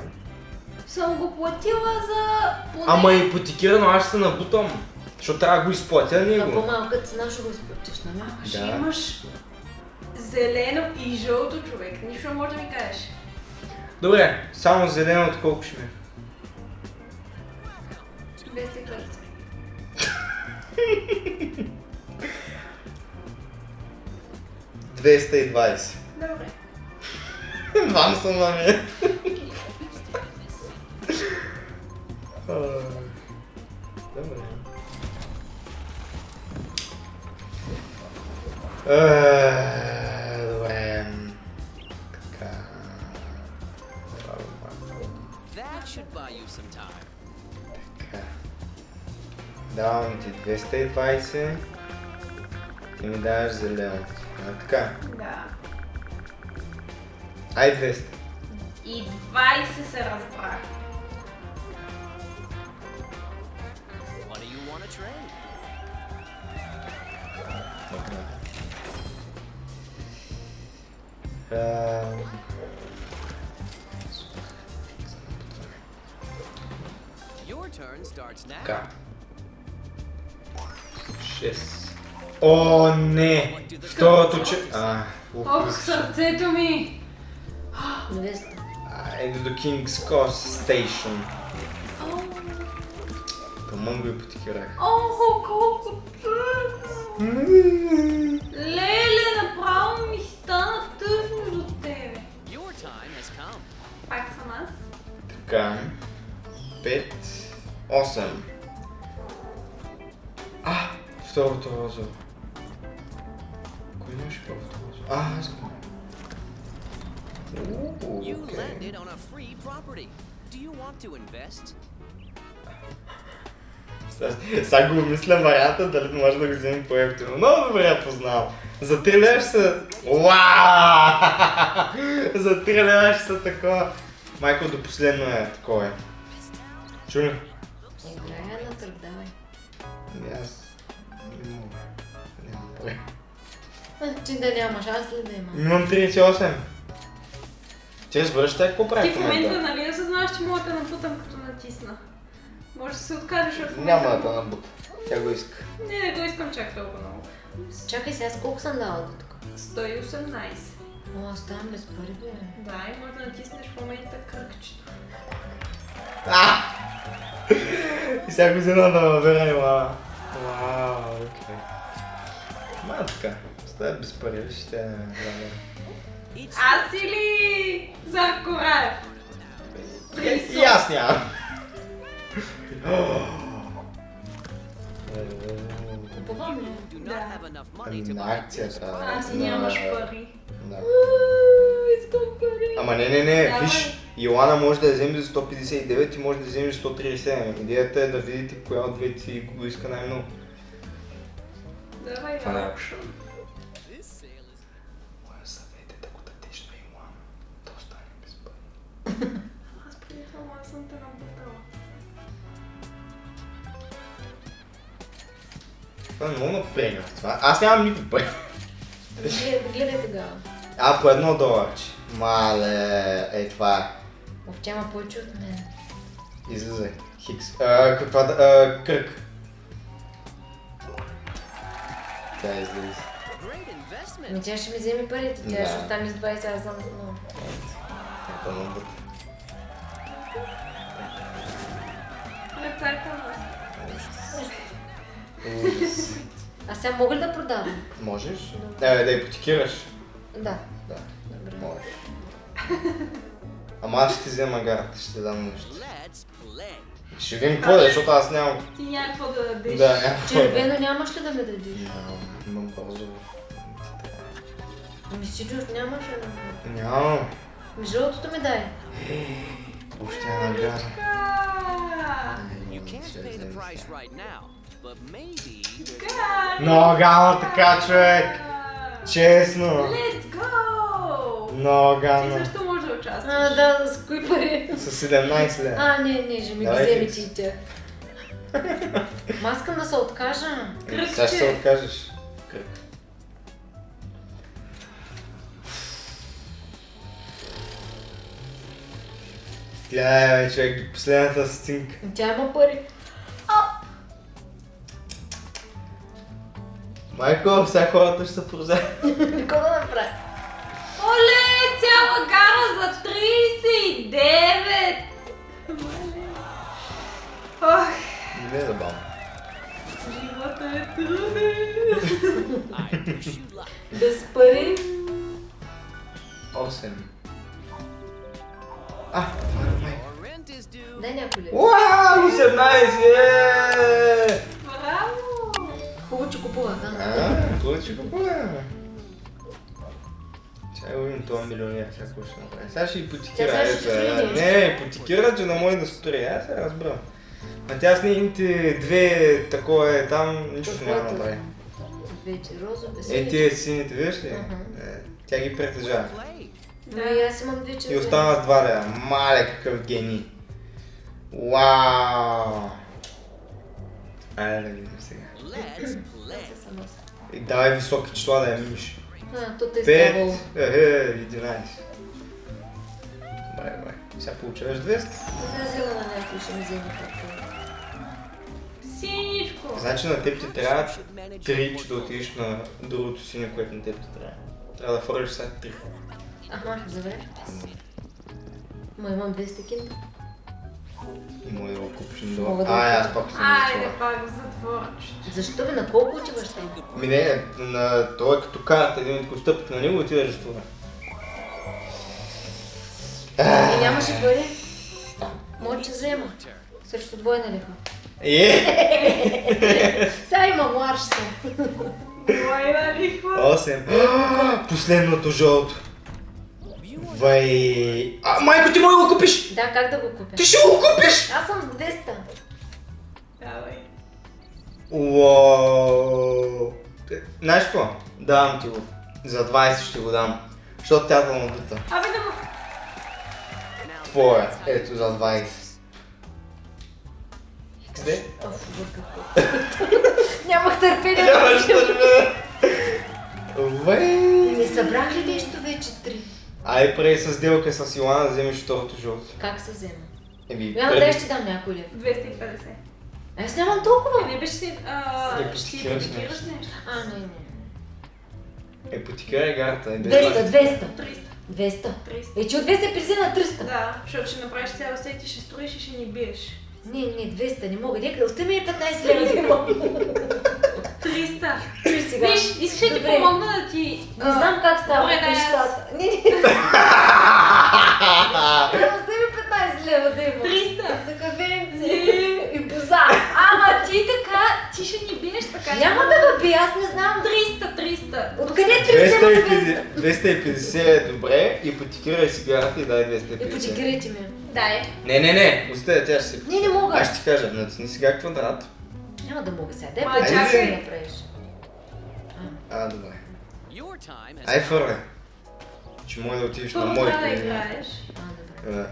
съм го платила за поне... Ама е ипотекирано, аз ще се набутам. Защото трябва да го изплатя На него. по-малка цена ще го изплатиш, нали? Ще Да. имаш зелено и жълто човек. Нищо не може да ми кажеш. Добре, само зеленото колко ще ми е? 250. 220. Добре. Вам съм на. Добре. Е, Добре. Така. That should buy you some time. Така. Давам ти 220. И ми даваш зелено. А, така. Да. Ай 200. И 20 се разбрах. Ам, Your turn starts now. Така. 6. О, не! Второто че... А, ух, Ох, сърцето ми! 200. Айде до King's Cross Station. О, Тъмън го ипотекирах. Охо, колко тъжно! Леле, Така. 5. 8. А, второто розово. Кой имаше първото розово? А, аз го. You landed on a free property. Do you want to invest? Сега- го мисля варианта, дали може да го вземем по-ефтино. Много добре я познавам. За 3 лева ще са... Уау! За 3 лева ще са такова. Майко до последно е такова е. Чули? Играя на давай. Ами аз... не мога. Нямам пари. Ти да нямаш, аз ли да имам? Имам 38. Ти разбираш тя какво прави Ти в момента, нали, не съзнаваш, че мога да те напутам като натисна. Може да се откажеш от момента. Няма да те набута. Тя го иска. Не, не го искам чак толкова много. Чакай сега, с колко съм дала до тук? 118. О, ставам без пари, бе. Да, и може да натиснеш в момента кръгчето. А! И сега го да набера и лава. Вау, окей. Ма така. Без пари, ще те Each Аз или Зарко Раев? И аз нямам. Купувам ли? Да. have enough money to На buy акцията. Аз нямаш пари. Да. Искам пари. Ама не, не, не, виж, Йоана може да я вземе за 159 и може да я вземе за 137. Идеята е да видите коя от двете си го иска най-много. Давай Това е. на аукшн. This sale is Моя съвет е да го дадеш на Йоана. Да остане без пари. Това е много в това. Аз нямам никакви пари. Гледай, тогава. А, по едно доларче. Мале, е това е. Ов, тя има повече от мен. Излизай. Хикс. А, каква да... А, кръг. Тя излиза. Ами тя ще ми вземе парите, тя Да. ще остане с 20, аз съм с много. Тя А сега мога ли да продавам? Можеш? Да, да ипотекираш. Да. Да, Добре. можеш. Ама аз ще ти взема гарата, ще ти дам нещо. Ще видим какво да е, защото аз нямам... Ти няма какво да дадеш. Да, да- Червено нямаш ли да ме дадеш? Нямам, имам розово. Ами сигурно нямаш ли да ме Нямам. Ами жълтото ми дай. Още една гара. You can't pay the price right now, Много гана така, човек! Честно! Let's go! Много Ти гана. също може да участваш. А, да, с кои пари? С 17 лева. А, не, не, ще ми ги Хикс. ти и тя. Ма аз искам да се откажа. Еми, Сега ще се Кръгче. откажеш. Кръг. Гледай, човек, последната стинка. Тя има пари. Майко, сега хората ще се прозят. Какво да направя? Оле, цяла гара за 39! Ох, Не е забавно. живота е труден. Без пари? 8. А. Дай някой ли? Уау, 18! е! Браво! Хубаво, че купува, да. А, това ще купуваме. Чай видим това милионер, сега какво ще направи. Сега ще ипотекира. Тя сега ще. Не, ипотекира, че не може да строи. Аз се разбрам. А тя с нейните две такова е там, нищо няма да направи. Е, тия сините, виж ли? Е, тя ги притежава. Но и аз имам две И остана с два лева. Мале, какъв гений. Вау! Айде да видим давай високи числа да я миниш. А, то те е Пет, ставало. е, 11. Добре, добре. Сега получаваш 200. Да се взема на някой, ще ми вземе. Синичко. Значи на теб ти трябва Should manage 3, че да отидеш на другото синьо, което на теб ти трябва. Трябва да фърлиш сега 3. Ага, добре. Ма имам 200 кинта. Да го купиш да Ай, аз пак съм Айде пак в затворчето. Защо бе, на колко отиваш там? Ми не, на той е като карта, един ако стъпих на него, отидеш в това. И нямаше пари? Може, че взема. Срещу двойна лиха. Е! Сега имам ларш съм. Двойна лихва. 8. Последното жълто. Вай. А, майко, ти мога да го купиш! Да, как да го купя? Ти ще го купиш! Аз съм с 200. Давай. Уау. Е, Знаеш какво? Давам ти го. За 20 ще го дам. Защото тя да му дута. Абе да му... Твоя. Ето за 20. Къде? Нямах търпение Нямаш да Вай. Не събрах ли нещо вече три? Ай, преди с сделка с Йоана да вземеш второто жълто. Как се взема? Еми, преди- да ще дам някой лев. 250. Аз нямам толкова. Е, не беше си... а, Не Ще потикираш нещо. А, не, не. Е, потикай гарта. Е, без 200, 200. 300. 200. 300. Е, че от 250 на 300. Да, защото ще направиш цял сет и ще строиш и ще ни биеш. Не, не, 200, не мога. Нека, остави ми 15 лева. 300. Чуй сега. Виж, искаш ли ти помогна да ти... Не знам как става нещата. Не, не. Остави 15 лева да имам. 300. За кафенце. Не. И боза. Ама ти така, ти ще ни биеш така. Няма да ме би, аз не знам. 300, 300. Откъде 300 на 200? 250, 250 е добре и потикирай си гарата и дай 250. И потикирайте ми. Дай. Не, не, не, оставя, тя ще се... Не, не мога. Аз ще ти кажа, натисни сега квадрат. Няма да мога сега. Дай Ма, да чакай. ми направиш. А, добре. Ай, фърля. Че може да отидеш на трябва да играеш. А, добре. Да.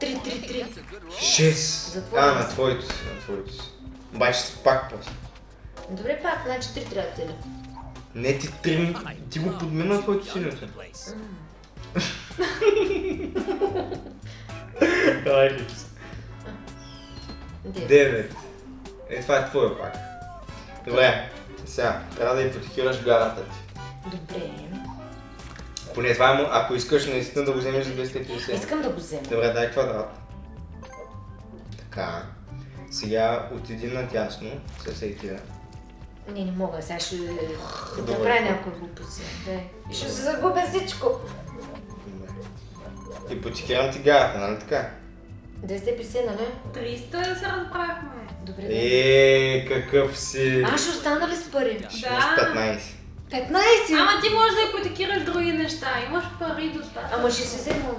3, 3, 3. That's a good roll. 6. За твоя А, на твоето си, на твоето си. Обаче си пак после. Добре, пак, значи 3 трябва да. Не, ти три... Ти го подмина твоето синьото. Давай, Хикс. 9. 9. Е, това е твоя пак. Добре, сега, трябва да я потикираш гарата ти. Добре. Поне това е му, ако искаш наистина да го вземеш за 250. Искам да го взема. Добре, дай квадрат. Така. Сега отиди надясно с всеки Не, не мога. Сега ще направя някой глупост. Дай. И ще се загубя всичко. И потикирам ти гарата, нали така? 250, нали? 300 се разбрахме. Добре. да. Е, какъв си. А, ще остана ли с пари? Ще имаш 15. 15! Ама ти можеш да ипотекираш други неща. Имаш пари достатъчно. Ама ще се взема.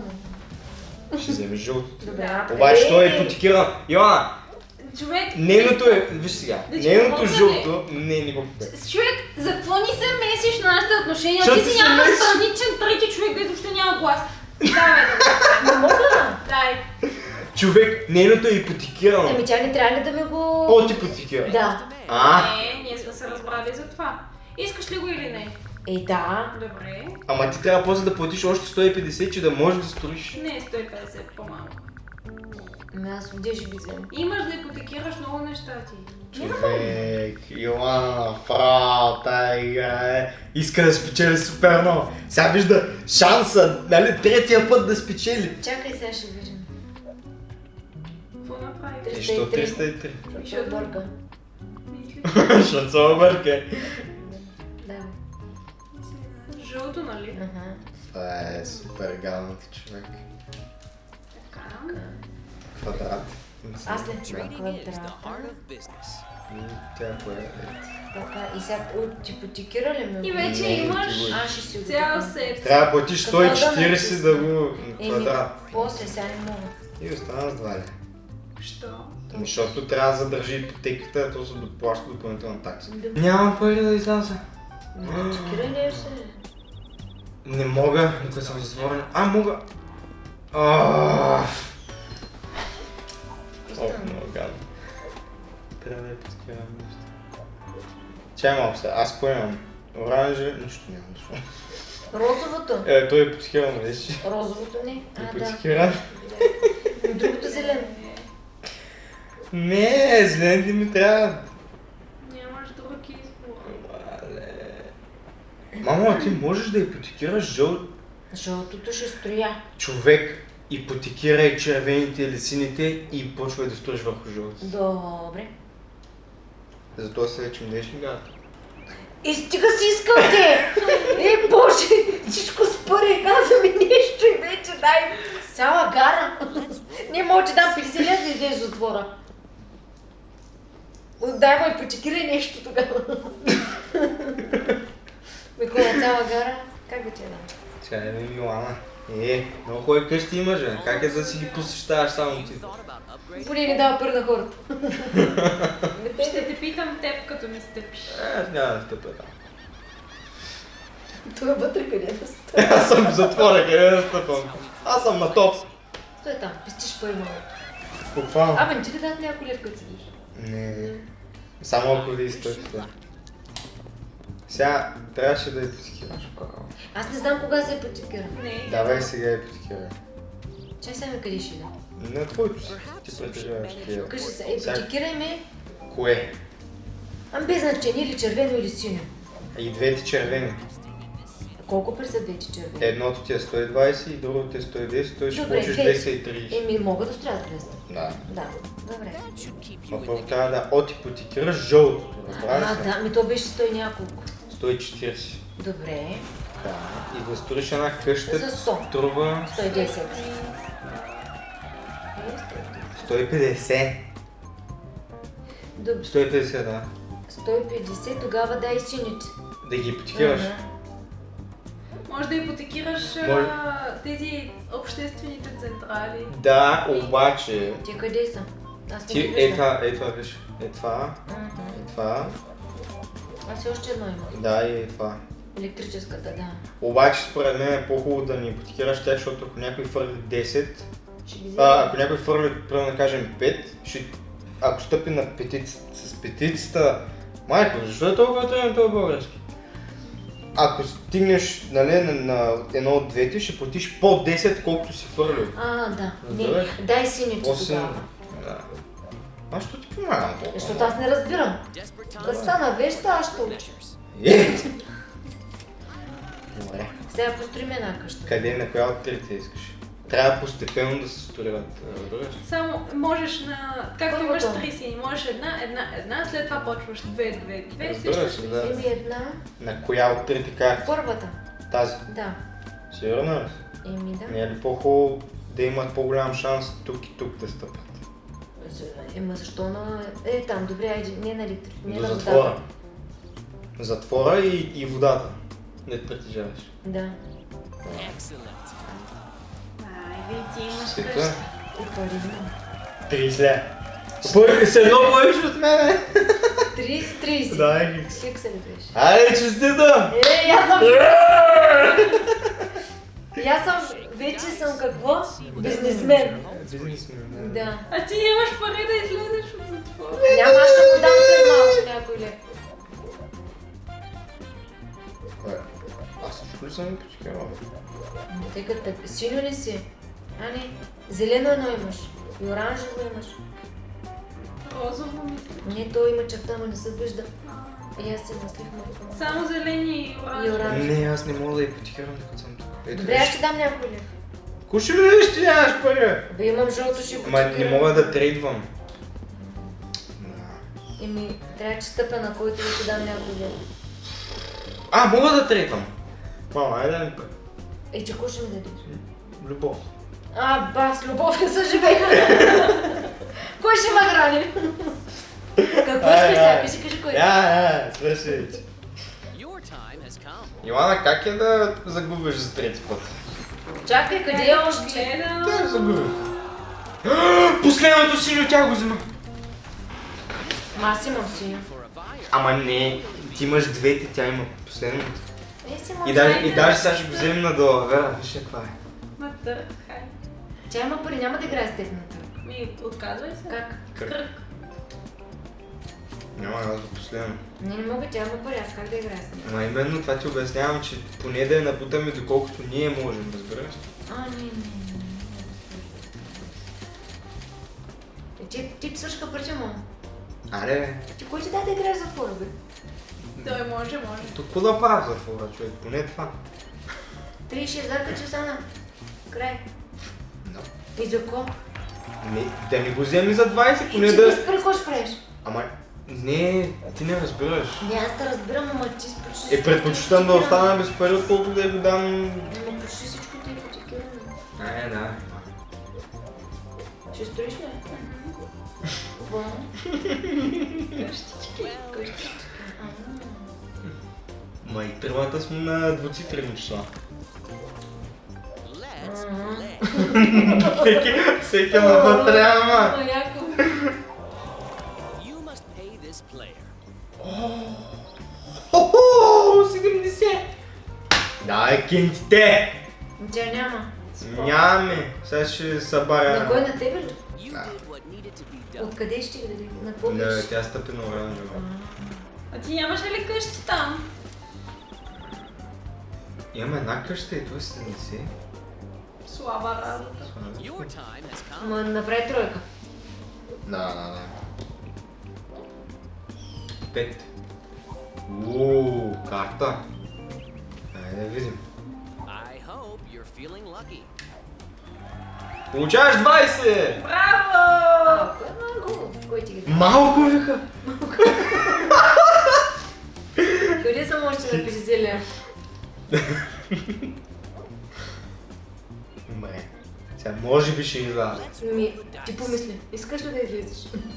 Ще вземеш жълтото. Добре. Обаче той е? е потикиран. Йоана, Човек... нейното е, виж сега, Да нейното жълто, не, не го. Човек, за какво ни се месиш на нашите отношения? Ти си месиш. страничен трети човек, който въобще няма глас. Давай да Не мога. Дай. Човек, нейното е ипотекирано. Ами тя не трябва ли да ми го... От ипотекира. Да. А? Не, ние сме се разбрали за това. Искаш ли го или не? Е, да. Добре. Ама ти трябва после да платиш още 150, че да можеш да строиш. Не, 150, по-малко. Ами аз отдеж ги взем. Имаш да ипотекираш много неща ти. Човек, Йоанна, фрау, е. Иска да спечели супер много. Сега вижда шанса, нали, третия път да спечели. Чакай, сега ще виж. 303. Защо 303? Защото ще обърка. Защото се. Да. Жълто, нали? Това е супер галната човек. Така. Квадрат. Аз не чуя квадрата. Е така, и сега типотикира ли ме? И вече имаш цял сет. Трябва да платиш 140 да го квадрат. Е после сега не мога. И остана с 2? Що? Защото трябва да задържи ипотеката, то се доплаща допълнителна такса. Да. Нямам пари да изляза. Не, чекирай нещо. Не мога, докато съм затворен. А, мога. Ох, много гадно. Трябва да я подкирам нещо. Чай малко сега, аз какво имам? Оранже, нищо нямам. защо? Розовото. Е, той е подкиран, виж. Розовото не. А, Е да. Другото зелено. Не, зелените ми трябва. Нямаш друг избор. Мамо, а ти можеш да ипотекираш жълт Жълтото ще строя. човек. Ипотекирай червените или сините и почвай да строиш върху жълтите. Добре. Затова се вече днеш ли гата? И стига си искам те! Е, боже! Всичко спъре, каза ми нещо и вече дай цяла гара. Не мога да дам 50 лет да излезеш от затвора. Дай му и почекирай нещо тогава. Микола, цяла гара, как да ти я дам? Чай, бе, Милана. Е, много хубави къщи имаш, бе. Как е да си ги посещаваш само ти? Поне не дава пари на хората. Ще те питам теб, като ми стъпиш. Е, няма да стъпя там. Той е вътре къде да стой. Аз съм в затвора, къде да стъпвам? Аз съм на топ. Стой там, пестиш пари малко. Буквално. Абе, не ти ли дадат някой лев, като седиш? Не. Само ако ви изтъпите. Сега трябваше да ипотекираш. право. Аз не знам кога се ипотекира. Не. Давай сега ипотекирай. Чай сега ми къде ще да. На твоето си. Ти притежаваш такива. Кажи се, ипотекирай ме. Кое? Ам без значение или червено или синьо. И двете червени. Колко пари са двете червени? Едното ти е 120 и другото ти е 110, той ще Добре, получиш две. 230. Еми, мога да строя с 200. Да. Да, добре. Първо трябва да отипотекираш жълтото. А, Разбрали се? да, ми то беше 100 и няколко. 140. Добре, Да. И да строиш една къща За 100. струва 110. 150. Добре, 150, да. 150, тогава дай сините. Да ги ипотекираш. Ага. Може да ипотекираш Може. тези обществените централи. Да, обаче Ти къде са? Аз ти е това, е това, виж. Е това, е това, Аз и още едно имам. да и е това. Електрическата, да. Обаче според мен е по-хубаво да не ипотекираш тях, защото ако някой фърли 10, Ще ги а, ако някой фърли, примерно да кажем 5, ще, ако стъпи на петицата, с петицата, майко, защо е толкова трудно това български? Ако стигнеш нали, на, на едно от двете, ще платиш по 10, колкото си фърлил. А, да. Не, дай После... тогава. Да. Аз ще ти помагам толкова. Защото аз не разбирам. times. стана веща, аз ще уча. Е! Добре. Сега построим една къща. Къде, на коя от трите искаш? Трябва постепенно да се строят, разбираш? Само можеш на... Както имаш три сини, можеш една, една, една, след това почваш две, две, две. Разбираш, да. Еми една. На коя от трите карти? Първата. Тази. Да. Сигурна ли? си? Еми да. Не е ли по-хубаво да имат по-голям шанс тук и тук да стъпят? Ема защо на... Е, там, добре, айде, не на литри. Не До на затвора. водата. Затвора и, и водата. Не притежаваш. Да. Excellent. Айде, ти имаш къща. Пари имам. 30 ля. Първи се много повече от мене. 30, 30. Дай ги. Как се ли беше? Айде, честита! Е, аз съм... И аз съм... Вече съм какво? Бизнесмен. Бизнесмен. Да. А ти нямаш пари да излезеш от затвора. Няма, аз ще го дам след малко някой лев. Кое? Аз също ли съм ипотекирал? Тъй като синьо ли си? А не, зелено едно имаш. И оранжево имаш. Розово мисля. Не, то има черта, но не се вижда. И аз се наслих малко. Само зелени и оранжево. Не, аз не мога да ипотекирам докато съм тук. Добре, аз ще дам някой лев. Куши ли да ще нямаш пари? Бе, имам жълто ще го Ама не мога да трейдвам. Да. Еми, трябва че стъпя на който да ти дам някой лев. А, мога да трейдвам. Мама, айде да ми пари. Е, че ще ми дадеш? Любов. А, ба, с любов не са живея. кой ще ме храни? Какво искаш сега? Кажи, кажи кой. Я, я, свърши. Йоана, как е да загубиш за трети път? Чакай, къде е още? Гледам. Да, загубих. Последното синьо тя го взема. Ма аз имам синьо. Ама не, ти имаш двете, тя има последно. Е, И даже, и даже сега ще го вземем на долавера, виж каква е. Ма търк, хай. Тя има пари, няма да играе с теб на търг. Ми, отказвай се. Как? Кръг. Няма аз до последно. Не, не мога, тя има пари, аз как да играя с нея? Ама именно това ти обяснявам, че поне да я напутаме доколкото ние можем, разбираш? А, не, не, не. не. Е, Ти, ти псъшка парче, му. Аре, бе. Ти кой ти даде да играеш за затвора, бе? Той може, може. какво да правя в затвора, човек? Поне това. 36 зарка, че остана. Край. Да. И за ко? Не, да не го вземи за 20, И поне ти да... пари, какво ще правиш? Ама, не, ти не разбираш. Не, аз те разбирам, ама ти почти... Е, предпочитам да остана без пари, отколкото да я го дам... Ама почти всичко ти е ипотекирано. Не, да. Ще строиш ли? Какво? Къщички. Къщички. Ма и тримата сме на двуцифрени числа. Всеки, всеки на вътре, 70! Дай кинтите! Тя няма. Нямаме. Сега ще събаря. На кой на тебе ли? Done. Откъде ще ги даде? На какво Не, беше? тя стъпи на оранжево. А ти нямаш ли къщи там? Имаме една къща и това е 70. Слаба работа. Ма направи тройка. Да, да, да. Пет. Ууу, карта. Айде да видим. I hope you're feeling lucky. Получаваш 20! Браво! Кой много? Кой ти ги? Малко вика. Къде съм още на 50 лева? Добре. Сега може би ще изляза. Ми, ти помисли, искаш ли да излизаш?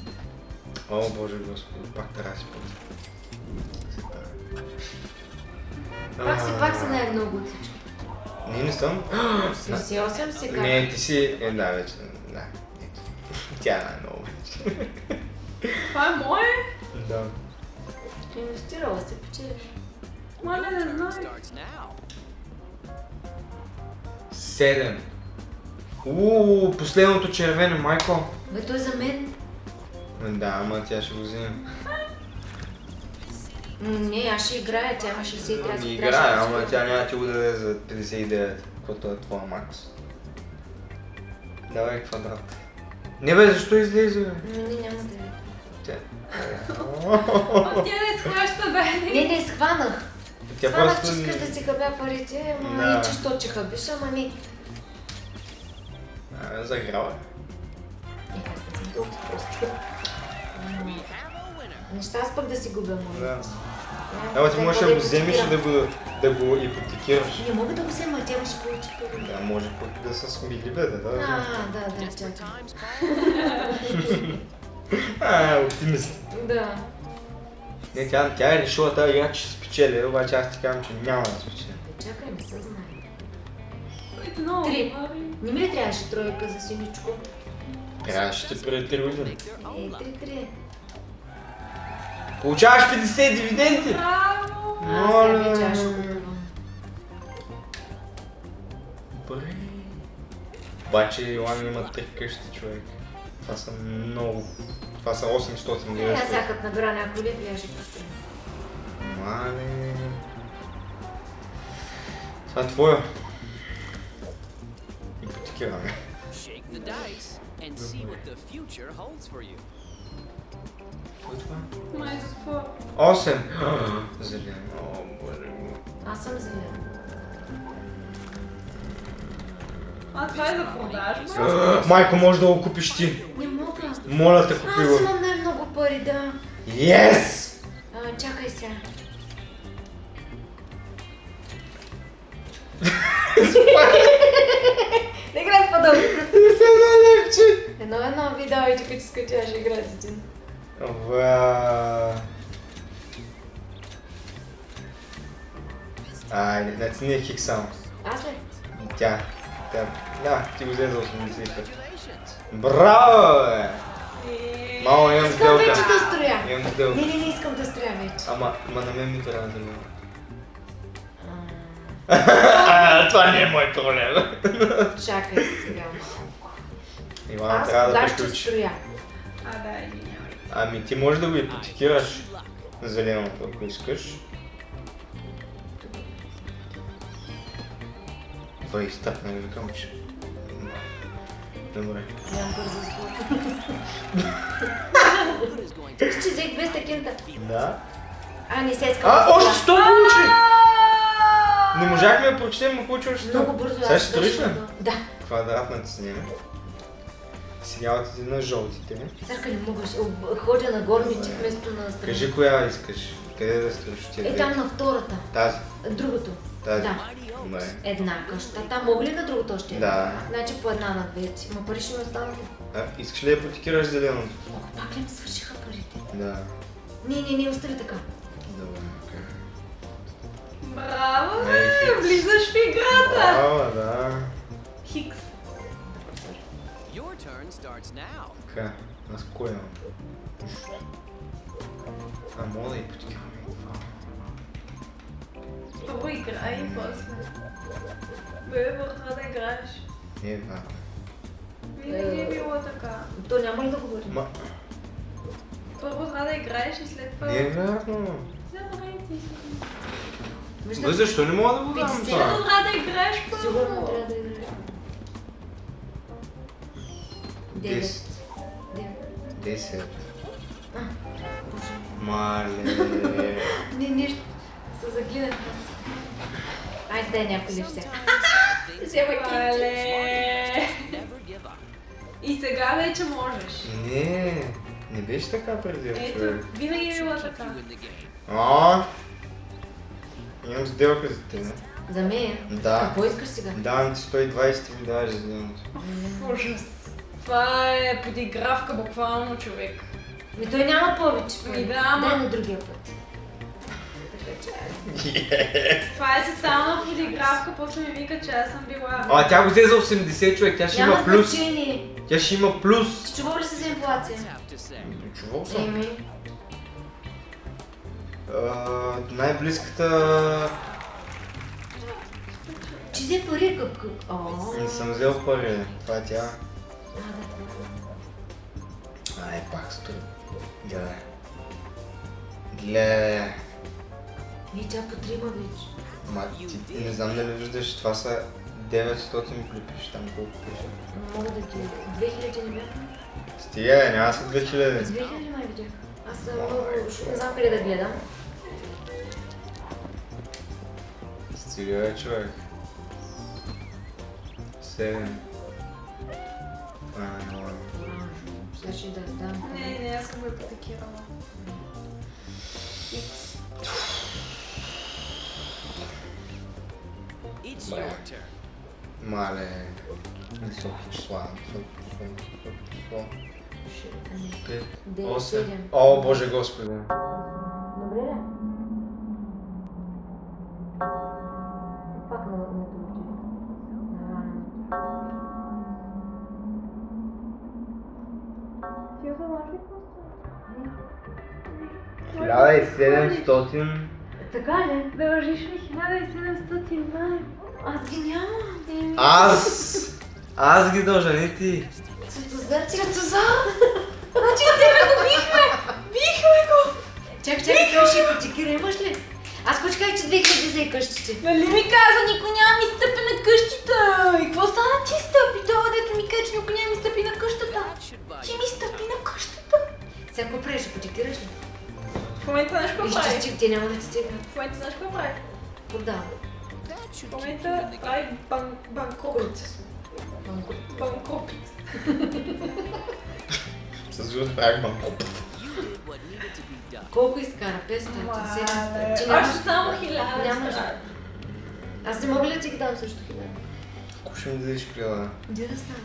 О, Боже Господи, пак трябва да си път. Пак си, пак си най-много от всички. Не, не съм. 68 си как? Не, ти си... Е, да, вече. Да. Тя е най-много вече. Това е мое? Да. Инвестирала се, печелиш. Моля, не знам. Седем. Ууу, последното червено, майко. Бе, той за мен. Да, ама тя ще го вземе. М, Не, аз ще играя, тя има 60 трябва да Не си играе, ама тя няма да ти го даде за 59, каквото е твоя макс. Давай квадрат. Не бе, защо излезе, бе? Не, не, няма да е. Тя... Тя не схваща, бе. Не, не, схванах. Тя Схванах, просто... че искаш да си хабя парите, ама Да. и че що, че хабиш, ама не. А, Заграва. Е, аз не съм толкова просто. Неща аз пък да си губя, моля. Да. Ама ти да можеш го да го вземеш и да го, да го ипотекираш. Не мога да го взема, тя ще получи пари. Да, може пък да са смили, бе, да, да. А, да. да, чакай. А, оптимист. Да. Не, тя, тя е решила тази игра, че ще спечели, обаче аз ти казвам, че няма да спечели. Бе, Чакай, не се знае. Три. Не ми ли трябваше тройка за синичко? Трябваше ти преди 3 години. Е. 3-3. Получаваш 50 дивиденти! Браво! Моля. купувам. Добре. Обаче Йоан има три къщи, човек. Това са много. Това са 800 Е, аз сега като някой лев, я ще. Мале. Това е твоя. Ипотекираме. Shake the dice and see what the future holds for you. Какво е това? Май за какво? 8! Зелен. О, боже ми. Аз съм зелен. А това е за продажба? Майко, може да го купиш ти. Не мога. Моля те, купи Аз го. имам най-много пари, да. Yes! А, чакай сега. Не играй по-дълго. Едно едно ви давай, че като скачаш, играй с един. Ва. Айде, значи не е хик само. Аз ли? Тя. Тя. Да, ти го взе за 85. Congratulations. Браво, бе! Мамо, имам Искам вече сделка. да строя. Имам. Не, не, не искам да строя вече. Ама, ама на мен ми трябва да. А, Това не е мой проблем. Чакай сега. Ивана Аз трябва да кога ще приключи. строя? А, да, извинявай. Ами ти можеш да го ипотекираш зеленото, ако искаш. Това изтъп, нали викам, че... Добре. Нямам бързо спорт. Good is going to Ще взех 200 кента. Да. А, не се искам. А, да още строя. 100 получи! Не можахме да прочетем, но получи още 100. Много бързо. Сега ще строиш ли? Да. Квадратна ти снима. Сега отиди на жълтите. Църка не мога. Ходя на горните вместо на страна. Кажи коя искаш. Къде да строиш тия Е, там на втората. Тази. Другото. Тази. Да. Добре. Една къща. Там мога ли на другото още? Да. Значи по една на две. Ма пари ще ми останат. А, искаш ли да ипотекираш зеленото? Ох, пак ли ми свършиха парите? Да. Не, не, не, остави така. Добре. Браво, бе! Влизаш в играта! Браво, да. Хикс. Your turn starts now. Така, аз кой имам? А, мога да ипотекираме. Първо играй и после. Бе, върха да играеш. Не, да. Винаги е било така. То няма ли да говори? Ма, Първо трябва да играеш и след това... не е вярно. Добре, ти си. Виждам, Бе, защо не мога Десет. Десет. Мале. Не, нищо. Се загледах аз. Айде, дай някой ли все. Вземай кинти. Мале. И сега вече можеш. Не, не беше така преди, човек. Ето, винаги е You така. А, имам сделка за теб. За мен? Да. Какво искаш сега? Давам ти 120 и ми даваш зеленото. Ужас. Това е подигравка буквално човек. Ми той няма повече. Ми да, ама- Дай на другия път. Че, Това е социална подигравка, после ми вика, че аз съм била... А, тя го взе за 80 човек, тя ще Няма има плюс. значение. Тя ще има плюс. Чувал ли си за инфлация? Say. Чувал съм. Еми, най-близката... че взе пари как... Не съм взел пари. Това е тя. А. Ай, пак стои. Гледай. Гледай. И тя по трима вече. Ма, ти не знам дали виждаш, това са 900 клипиш, там колко пише. Мога да ги... 2000 не бяха? Стига, няма са 2000. 2000 май видях. Аз съм много... Не знам къде да гледам. Стига, човек. 7. Ладно. Сега ще да дам. Не, не, аз съм го Bye. your turn. Мале. Високи числа, високи числа, високи числа. Пет, Девет, осем. седем. О, Боже Господи. Добре ли? Пак на на другите. Ти осъзнаш ли какво става? 1700. Така ли? Дължиш ми 1700 май. Аз ги нямам. Аз! Аз ги дължа, не ти. Светозар, Светозар! Значи тебе го бихме! Бихме го! Чакай, чакай, какво ще ипотекира, имаш ли? Аз почках, че 2000 за и къщите. Нали ми каза, никой няма ми стъпи на къщата! И какво стана ти стъпи? Това дето ми каже, че никой няма ми стъпи на къщата. Ти ми стъпи на къщата. Сега какво правиш, ипотекираш ли? В момента знаеш какво прави? Изчисти, те няма да ти стигнат. В момента знаеш какво прави? Продава. That should В момента прави бан, банкрут. Банкрут. С жут правих банкоп. Колко изкара? 500, 700. Мале, Че нямаш... Още само хиляда. Нямаш. ще Аз не мога ли да ти ги дам също хиляда? Ако ще ми дадеш хиляда. Где да стане?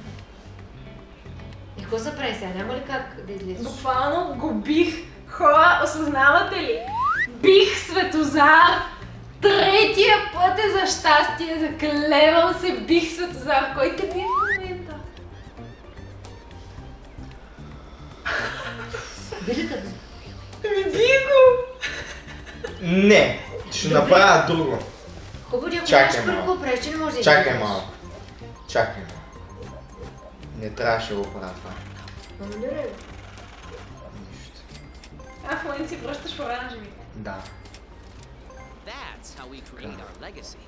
И какво се прави сега? Няма ли как да излезеш? Буквално го бих. Хора, осъзнавате ли? Бих Светозар. Третия път е за щастие. Заклевам се, бих Светозар. Кой те би в момента? Билета бе. Не, ще направя друго. Хубаво, ако Чакай нямаш какво правиш, че не можеш да Чакай малко. Чакай малко. Не трябваше да го правя това. Манипулирай го. Нищо. А в момента си връщаш оранжеви. Да, That's how we create our legacy.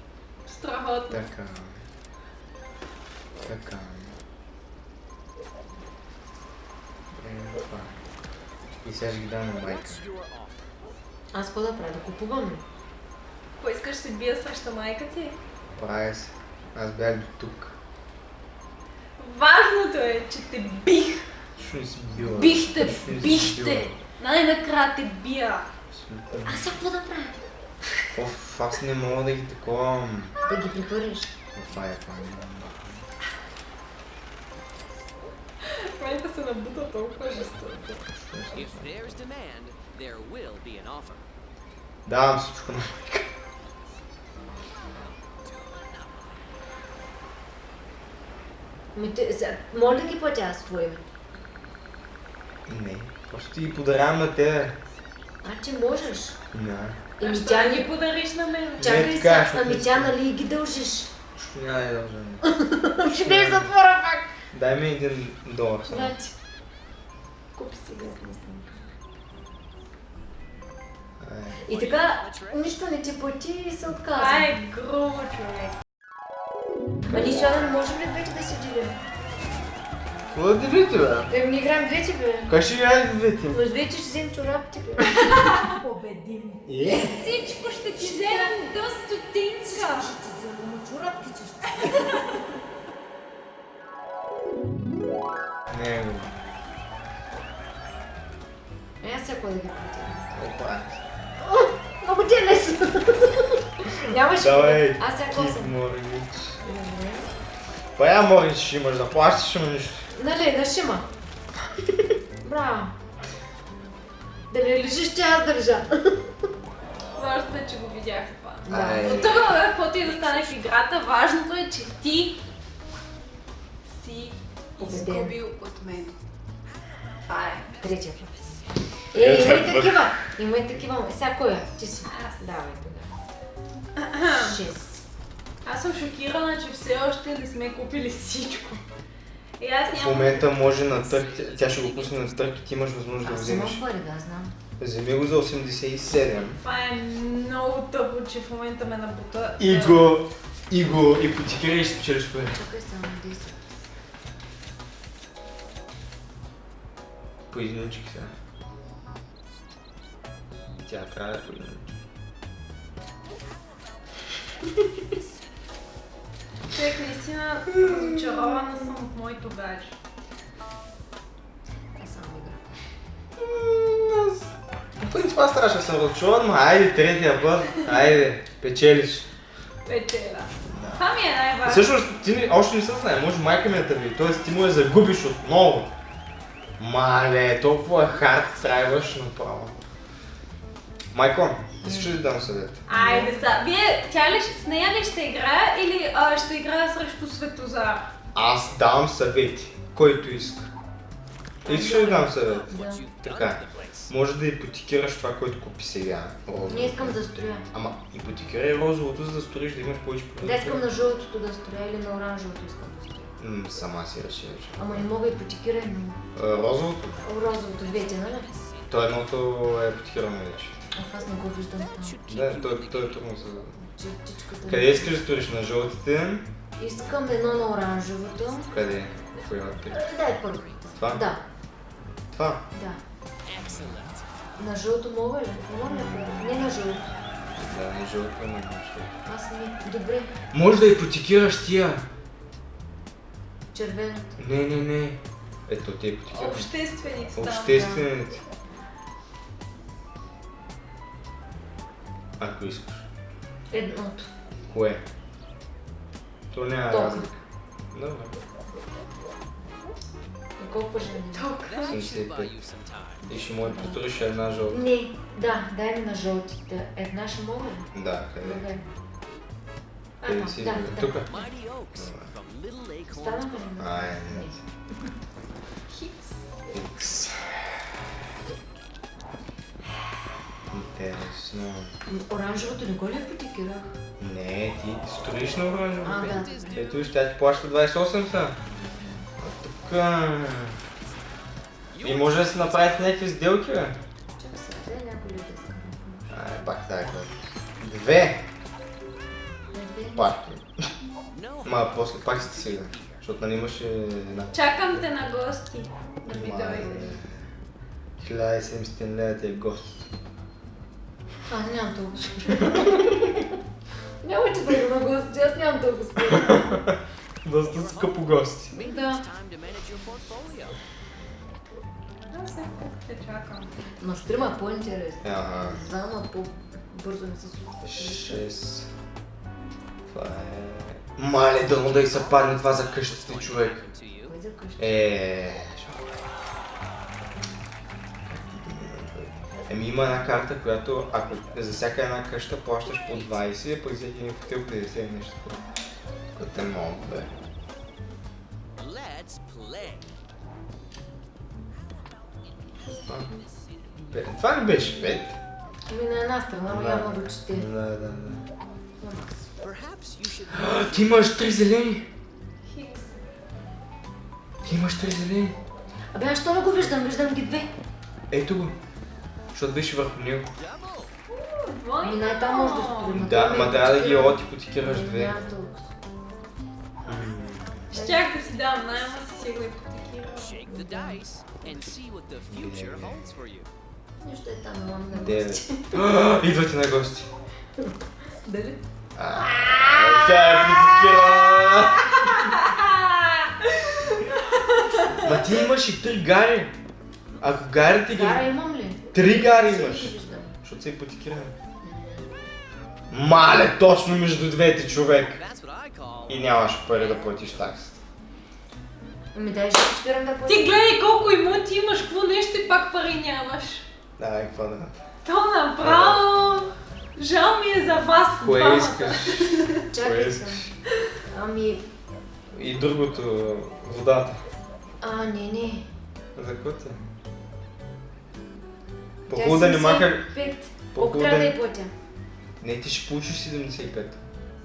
Страхотно. така. Така. Е, това. И сега ще ги дам на майка. Аз какво да правя? Да купувам? Какво искаш се бия срещу майка ти? Правя се. Аз бях до тук. Важното е, че те бих. Що не си била? Бих те, Що не си бих била? те. Най-накрая те бия. Аз сега какво да правя? Оф, аз не мога да ги таковам. Да ги прехвърлиш. Това е това. Момента се набута толкова жестоко. If there's demand, there will be an offer. Давам всичко на майка. Ми, моля да ги платя аз твое име. Не, просто ти ги подарявам на тебе. А, че можеш. Не. А Еми тя да ни... ги подариш на мен? Чакай сега, защото ами тя нали ги дължиш? Що няма да дължа. Ще не затвора пак. Дай ми един долар само. Значи. Купи си гъсна снимка. Ай. И така, нищо не ти плати и се отказва. е грубо, човек. А ние сега не можем ли двете да се делим? Какво да делите, бе? Да не играем двете, бе. Как ще играете двете? Но двете ще вземем чорапите, бе. Победим. Всичко ще ти вземем до стотинка. Ще ти вземем чорапите, ще Не, бе. Е, аз сега какво да ги? Опа. Много ти е лесно. Нямаш Давай, Аз сега кит съм? морич. Добре. Пая морич ще имаш да плащаш, ама нищо. Нали, на шима. Браво. Да не лежиш, че аз държа. Важното е, че го видях това. Трудно е, каквото и да стане в играта, важното е, че ти си изгубил от мен. Това е. Третия. Е, има и такива. Има и такива. Е, сега кой е? Ти си. Аз. Давай тогава. Шест. Аз съм шокирана, че все още не сме купили всичко. И аз В нямам... момента може на търк, тя ще го пусне на търк и ти имаш възможност да го Аз вземеш. имам пари, да, знам. Вземи го за 87. Това е много тъпо, че в момента ме набута. И го, и го ипотекирай и ще спечелиш пари. Чакай само 10. По единички сега. Тя е единички. Човек, наистина разочарована съм от моето гадже. Аз само игра. По принцип аз да съм разочарован, но айде третия път, айде, печелиш. Печеля. Това ми е най-важно. Всъщност, ти не, още не се знае, може майка ми да види, т.е. ти му я загубиш отново. Мале, толкова хард трябваш направо. Майко, искаш ли да дам съвет? Айде са. Вие, тя ли, с нея ли ще играя или а, ще играя срещу Светозар? Аз давам съвети, който иска. Искаш ли да дам съвет? Да. Така. Може да ипотекираш това, което купи сега. Розово. Не искам да строя. Ама ипотекирай розовото, за да сториш да имаш повече Да искам на жълтото да строя или на оранжевото искам да строя. М, Сама си реши вече. Ама не мога ипотекирай на А, Розовото? розовото двете, нали? То едното е ипотекирано вече. Ах, аз не го виждам там. Да, то, то е трудно за... Чертичката. Къде искаш да сториш? На жълтите? Искам едно на оранжевото. Къде? Кой има три? Дай първо. Това? Да, Това? да. На жълто мога ли? Мога ли? Не на жълто. Да, на жълто, на жълто. Аз не. Добре. Може да ипотекираш тия. Червеното. Не, не, не. Ето, те ипотекираш. Общественици там. Обществените. Ако искаш. Едното. Кое? То няма Ток. разлика. Добре. Колко жени? That should 75. buy you some time. И ще му повториш една жълта. Не, да, дай ми на жълтите. Една ще мога ли? Да, къде? Добре. Къде си да, да. Тук? Станаха ли? Ай, Не. не. Хикс. Интересно. Оранжевото не го ли ипотекирах? Не, ти строиш на оранжево. А, да. Ето виж, тя ти плаща 28 са. А тук... И може да се направите някакви сделки, бе. Чакай сега, дай някой ли да иска помощ? Ай, пак тази глава. Две. No Ма, после пак сте сега. Защото нали имаше една. Чакам те на гости. Да ми дойдеш. 1700 лева ти е гост. Аз нямам толкова. Няма, че да на гости, аз нямам толкова според. Доста скъпо гости. Да. Аз чакам. Стрима е по-интересно. Ага. Знам, а по-бързо не се случва. 6. Това е... Мале, дано да и се падне това за къщата, човек. Е. Еми има една карта, която ако за всяка една къща плащаш по 20, пък всеки един хотел 50 и нещо. Което е много бе. Това, не беше 5. Ами на една страна, но явно го чете. Да, да, да. А, Ти имаш три зелени! Ти имаш три зелени! Абе, аз що не го виждам? Виждам ги две. Ето го! Защото беше върху него. double. Ами най-там може да строим. Да, ма трябва да ги отипотикираш две. Нямам толкова. Щях да си дам найма си си го for you. Нищо е там, имам на гости. Идвате на гости. Дали? Тя е ипотекирана! Ма ти имаш и три гари. Ако гарите ги... Гара имам ли? Три гари имаш. Защото се ипотекираме. Мале, точно между двете човек. И нямаш пари да платиш таксата. Ами дай ще спирам да Ти платя. гледай колко имоти имаш, какво нещо и пак пари нямаш. Давай, какво да То направо... Жал ми е за вас Кое искаш? Чакай искаш? Ами, И другото, водата. а, не, не. За какво ти? По-хубаво да не маха... 75. Колко трябва да да не... я платя? Не, ти ще получиш 75.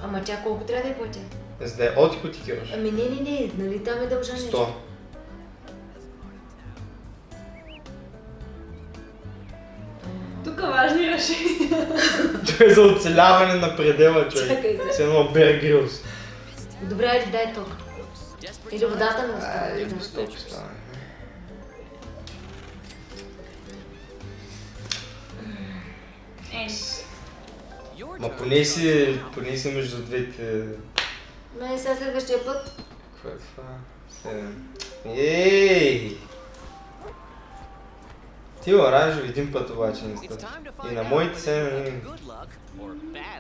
Ама тя колко трябва да я платя? За да я отипотекираш. Ами не, не, не, нали там е дължа нещо? 100. Тук важни решения. Това е за оцеляване на предела, човек. Чакай се. С едно Бер Грилс. Добре, айде дай ток. Или водата не остава. Ай, да. без толкова става. Ма поне си, now. поне си между двете... Ме сега следващия път. Какво е това? Седем. Ей! Ти оранжеви един път обаче не to И на моите luck.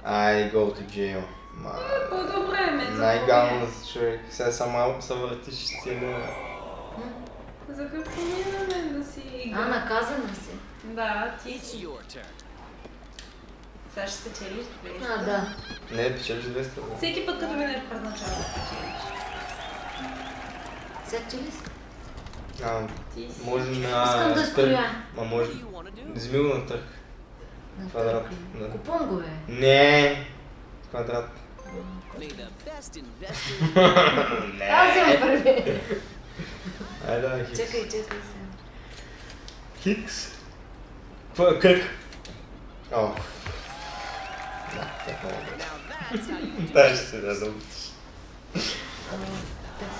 Ай, go to jail. Ма... по-добре ме Най-гално човек. Сега сама се въртиш и стига. За какво ми е на мен да си А, наказана си. Да, ти си. Сега ще спечелиш 200. А, да. Не, печелиш 200. бе. Всеки път, като минеш през начало, спечелиш. Сега че ли си? А, може на... Искам да строя. Ма може... Вземи го на търг. На Квадрат, да. Купон го, бе. Не! Квадрат. Не! Аз имам първи. Ай, да, хикс. Чакай, чакай сега. Хикс. Какво е кръг? О. Да, е. Дай ще се да да А, така.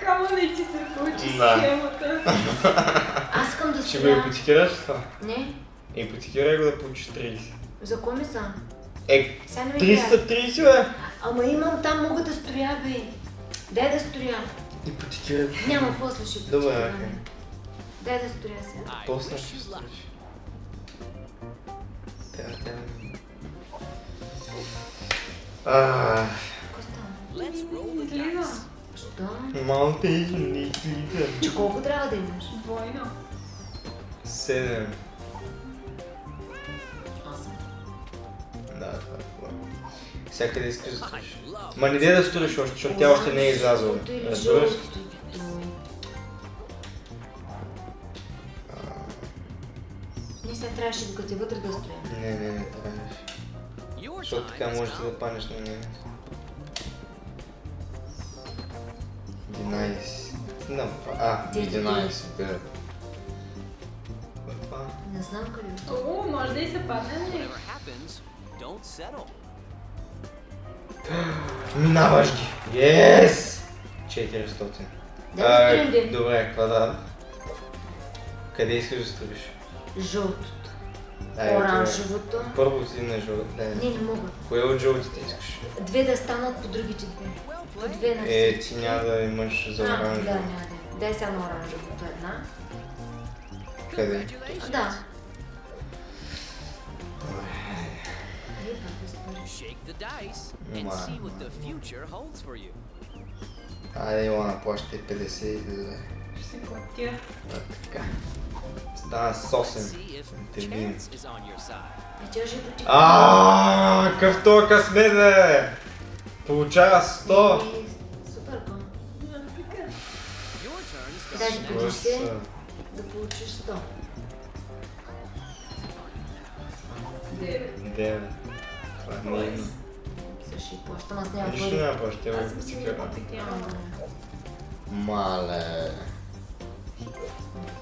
Камо не ти се получи Да. схемата. Аз искам да Ще го ипотекираш това? Не, Ипотекирай го да получиш 30. за кой ми са? Е, Сега не ми 30 трябва. са 30, бе! Ама имам там, мога да строя, бе. Дай да строя. Ипотекирай. Няма, после ще Добре, почекаме. окей. Дай да строя сега. После ще строиш. Тя, тя. Излиза. малко и не излиза. Че колко трябва да имаш? Двойно. 7. Осем. Да, това е хубаво. Всякъде искаш да строиш. Ма не дей да строиш още, защото тя още не е излязла. Разбираш? Не, сега трябва трябваше докато е вътре да стоим. Не, не, не трябваше. Your Защото time така is можеш да up. паднеш на нея. 11. No, а, Ти 11, да. Това. Не знам къде е. О, може да и се падне. нали? Whatever happens, don't settle. Минаваш ги! Yes! 400. Да да строим А, ден. Добре, квадрат. Къде искаш да строиш? Жълтото. Оранжевото. Първо си на жълт. Не, Не, не мога. Кое от жълтите искаш? Две да станат по другите две. По две на Е, ти няма да имаш за А, да, оранжево. няма да. Дай на оранжевото една. Къде? Да. Е. Shake the dice and Wow. see what the future holds for you. Айде, Илона, плащай 50 и да. Ще си платя. А, така. Стана с 8. See if Те видим. chance is on your side. И тя ще потика. Аааа, какъв то късмет, бе! Получава 100! Е, Супер, бо. Your turn Дай starts си now. преди се да получиш 100. 9. 9. Това е. Сега ще й плащам, аз няма Нищо пари. няма плаща, Аз съм си да. Мале.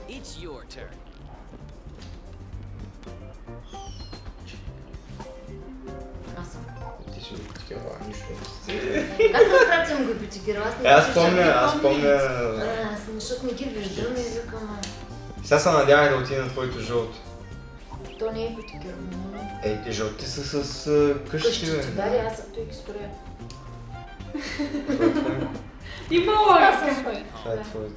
It's your turn. Го такива, нищо. Как да спрят съм го? Аз не Е, аз помня, не аз помня... Аз защото не ги виждам и викам, Сега се надявай да отида на твоето жълто. то не е ипотекирано. Ей, те жълти са с къщи, бе. да, аз съм той ги строя. Има логика. Това е твоето.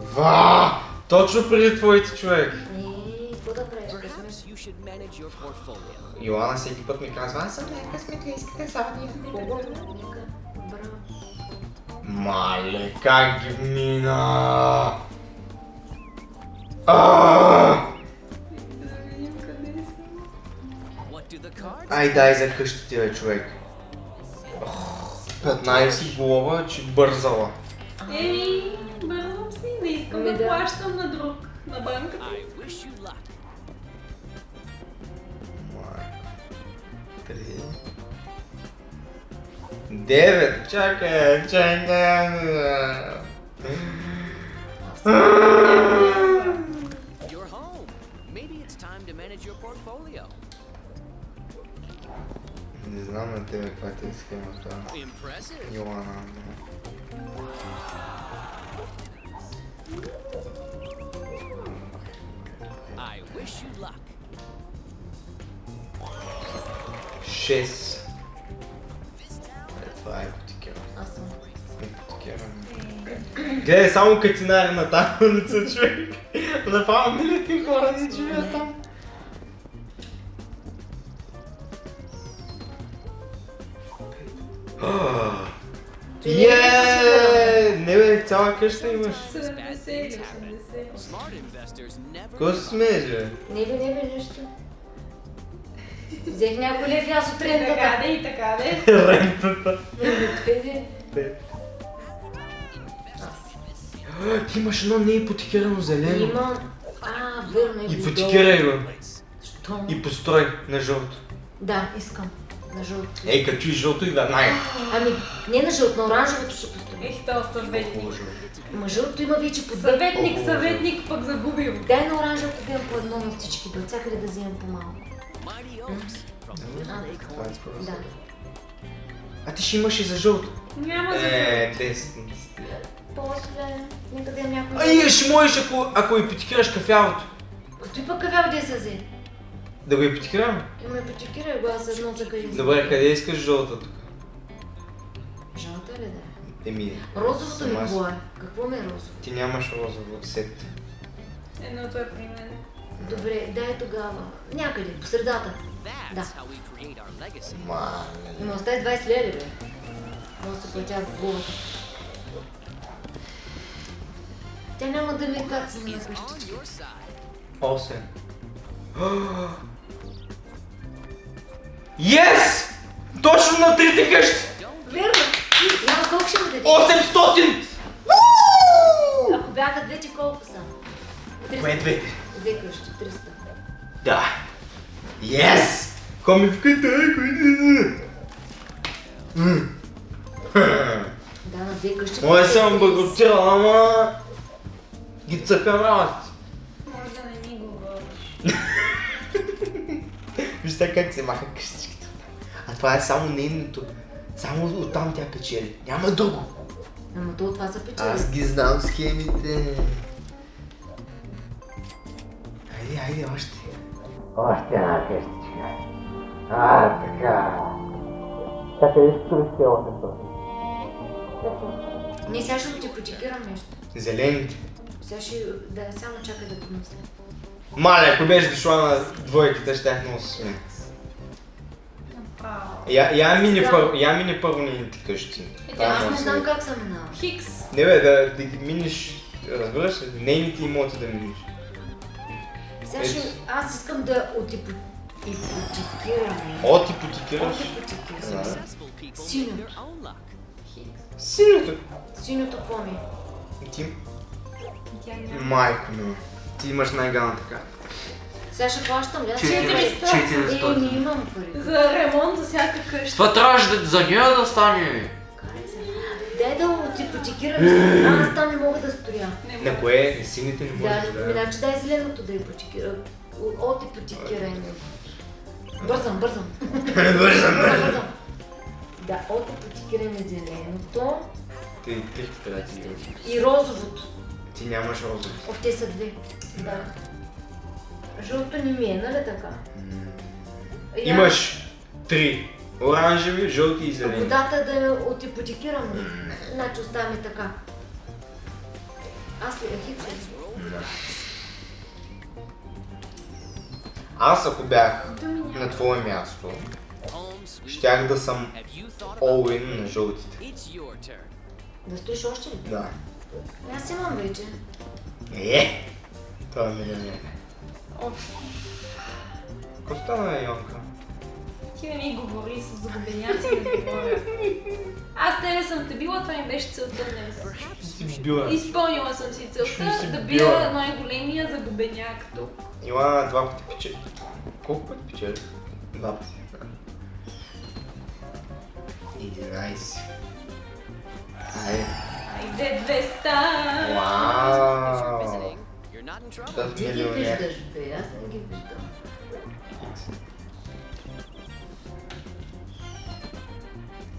Ва! Точно преди твоите човек. И да portfolio. Йоана всеки път ми казва, аз съм лека сметлийска садия. Нека, браво. Мале, как ги мина! Да? Ай, дай за къщите, бе, човек. Ох, 15 глава, че бързала. Ей, бързам си, не искам Ами да да. плащам на друг, на банката. I wish you luck. Майко. Три. Девет. Чакай, чакай. You're home. Maybe it's time to manage your portfolio. Не знам на тебе каква ти е схемата. Impressive. Йоана. I wish you luck. Шест. Е, това е ипотекера. Аз съм. Ипотекера. Гледай, само катинари на тази улица, човек. Направо милите хора не живеят там. Ти не е Е, не бе, цяла къща имаш. 70 или 80. Smart investors never Какво се смееш, бе? Не бе, не бе, нищо. Взех някой лев аз от Така рентата. де и така де. Рентата. Ти имаш едно неипотекирано зелено. Имам... А, верно е. Ипотекирай го. Що? И построй на жълто. Да, искам. На жълто. Ей, като чуеш жълто и веднага. Ами, не на жълто, на оранжевото ще построя. Ех, то съветник. Ма жълто има вече по. Съветник, О, съветник, пък загубил. Дай на оранжевото да имам по едно на всички, от всякъде да А, Lake Това е. Да. А ти ще имаш и за жълто. Няма за Е, 10. После, нека да някой... Ай, ще можеш, ако, ако ипотекираш кафявото. Като и пък кафява да се взе. Да го ипотекирам? Има ипотекирай го, аз едно за къде Добре, къде искаш жълта тук? Жълта ли да е? Еми, Розовото ми какво е? Какво ми е розово? ти нямаш розово сет. Едното е при мен. Добре, дай тогава. Някъде, по средата. Да. Мале. Има остави 20 лева, бе. Може да се платя в главата. Тя няма да ми кацне на Is къщи. on your side. 8. Yes! Точно на трите къщи! Верно! Няма колко ще му даде? 800! бяха двете колко са? Кое е двете? Две къщи, 300. Да. Yes! Коми в Китай, които... Да, на две къщи. Моя съм баготирал, ама... Ги цъка работи. Може да не ми говориш. Виж сега как се маха къщичките. Това е само нейното. Само оттам тя печели. Няма друго. Ама то от това са печели. Аз ги знам схемите. Хайде, хайде, още. Още една къщичка. А, така. Чакай, виж, туристи още Не, сега ще ти почекирам нещо. Зелените. Сега ще... Да, само чакай да помисля. Мале, ако беше дошла на двойките, щях много се смея. Направо. Я, я мини първо, я мини първо нейните къщи. Това Аз не знам как съм минала. Хикс. Не бе, да, да ги миниш, разбираш ли, нейните имоти да миниш. Сега ще... Аз искам да. Отипотекирам. Their own luck. Синьото. Синьото какво ми? е? Ти, майко ми, ти имаш най-ганата карта. Сега ще плащам ли? Аз Четири. ще- Е, не имам пари. За ремонт за всяка къща. Това трябваше да за нея да стане. Дай да отипотекирам. Аз там не мога да стоя. На кое? Сините не Да, можеш да... иначе дай зеленото да ипотекирам. От ипотекиране. Бързам, бързам. Бързам, Бързам. Да, от ипотекиране зеленото Ти, ти къде ти и розовото. Ти нямаш розови. О, те са две. Да. Жълто не ми е, нали така? Я- Имаш три. Оранжеви, жълти и зелени. Водата да я отипотекирам ли? Значи оставаме така. Аз ли е хикс? Аз ако бях на твое място, щях да съм all-in на жълтите. Да стоиш още ли? Да. Аз имам вече. Е! Това е милионер. Оф, Какво стана, Йонка? Ти не ми говори с загубеняци да говоря. Аз тебе съм те била, това ми беше целта днес. Си била. Изпълнила съм си целта си да била. бия най-големия загубеняк тук. Илана два пъти печели. Колко пъти печели? Два пъти. 11. Айде. Айде 200! As you're Вау! Ти ги виждаш, бе, аз не ги виждам.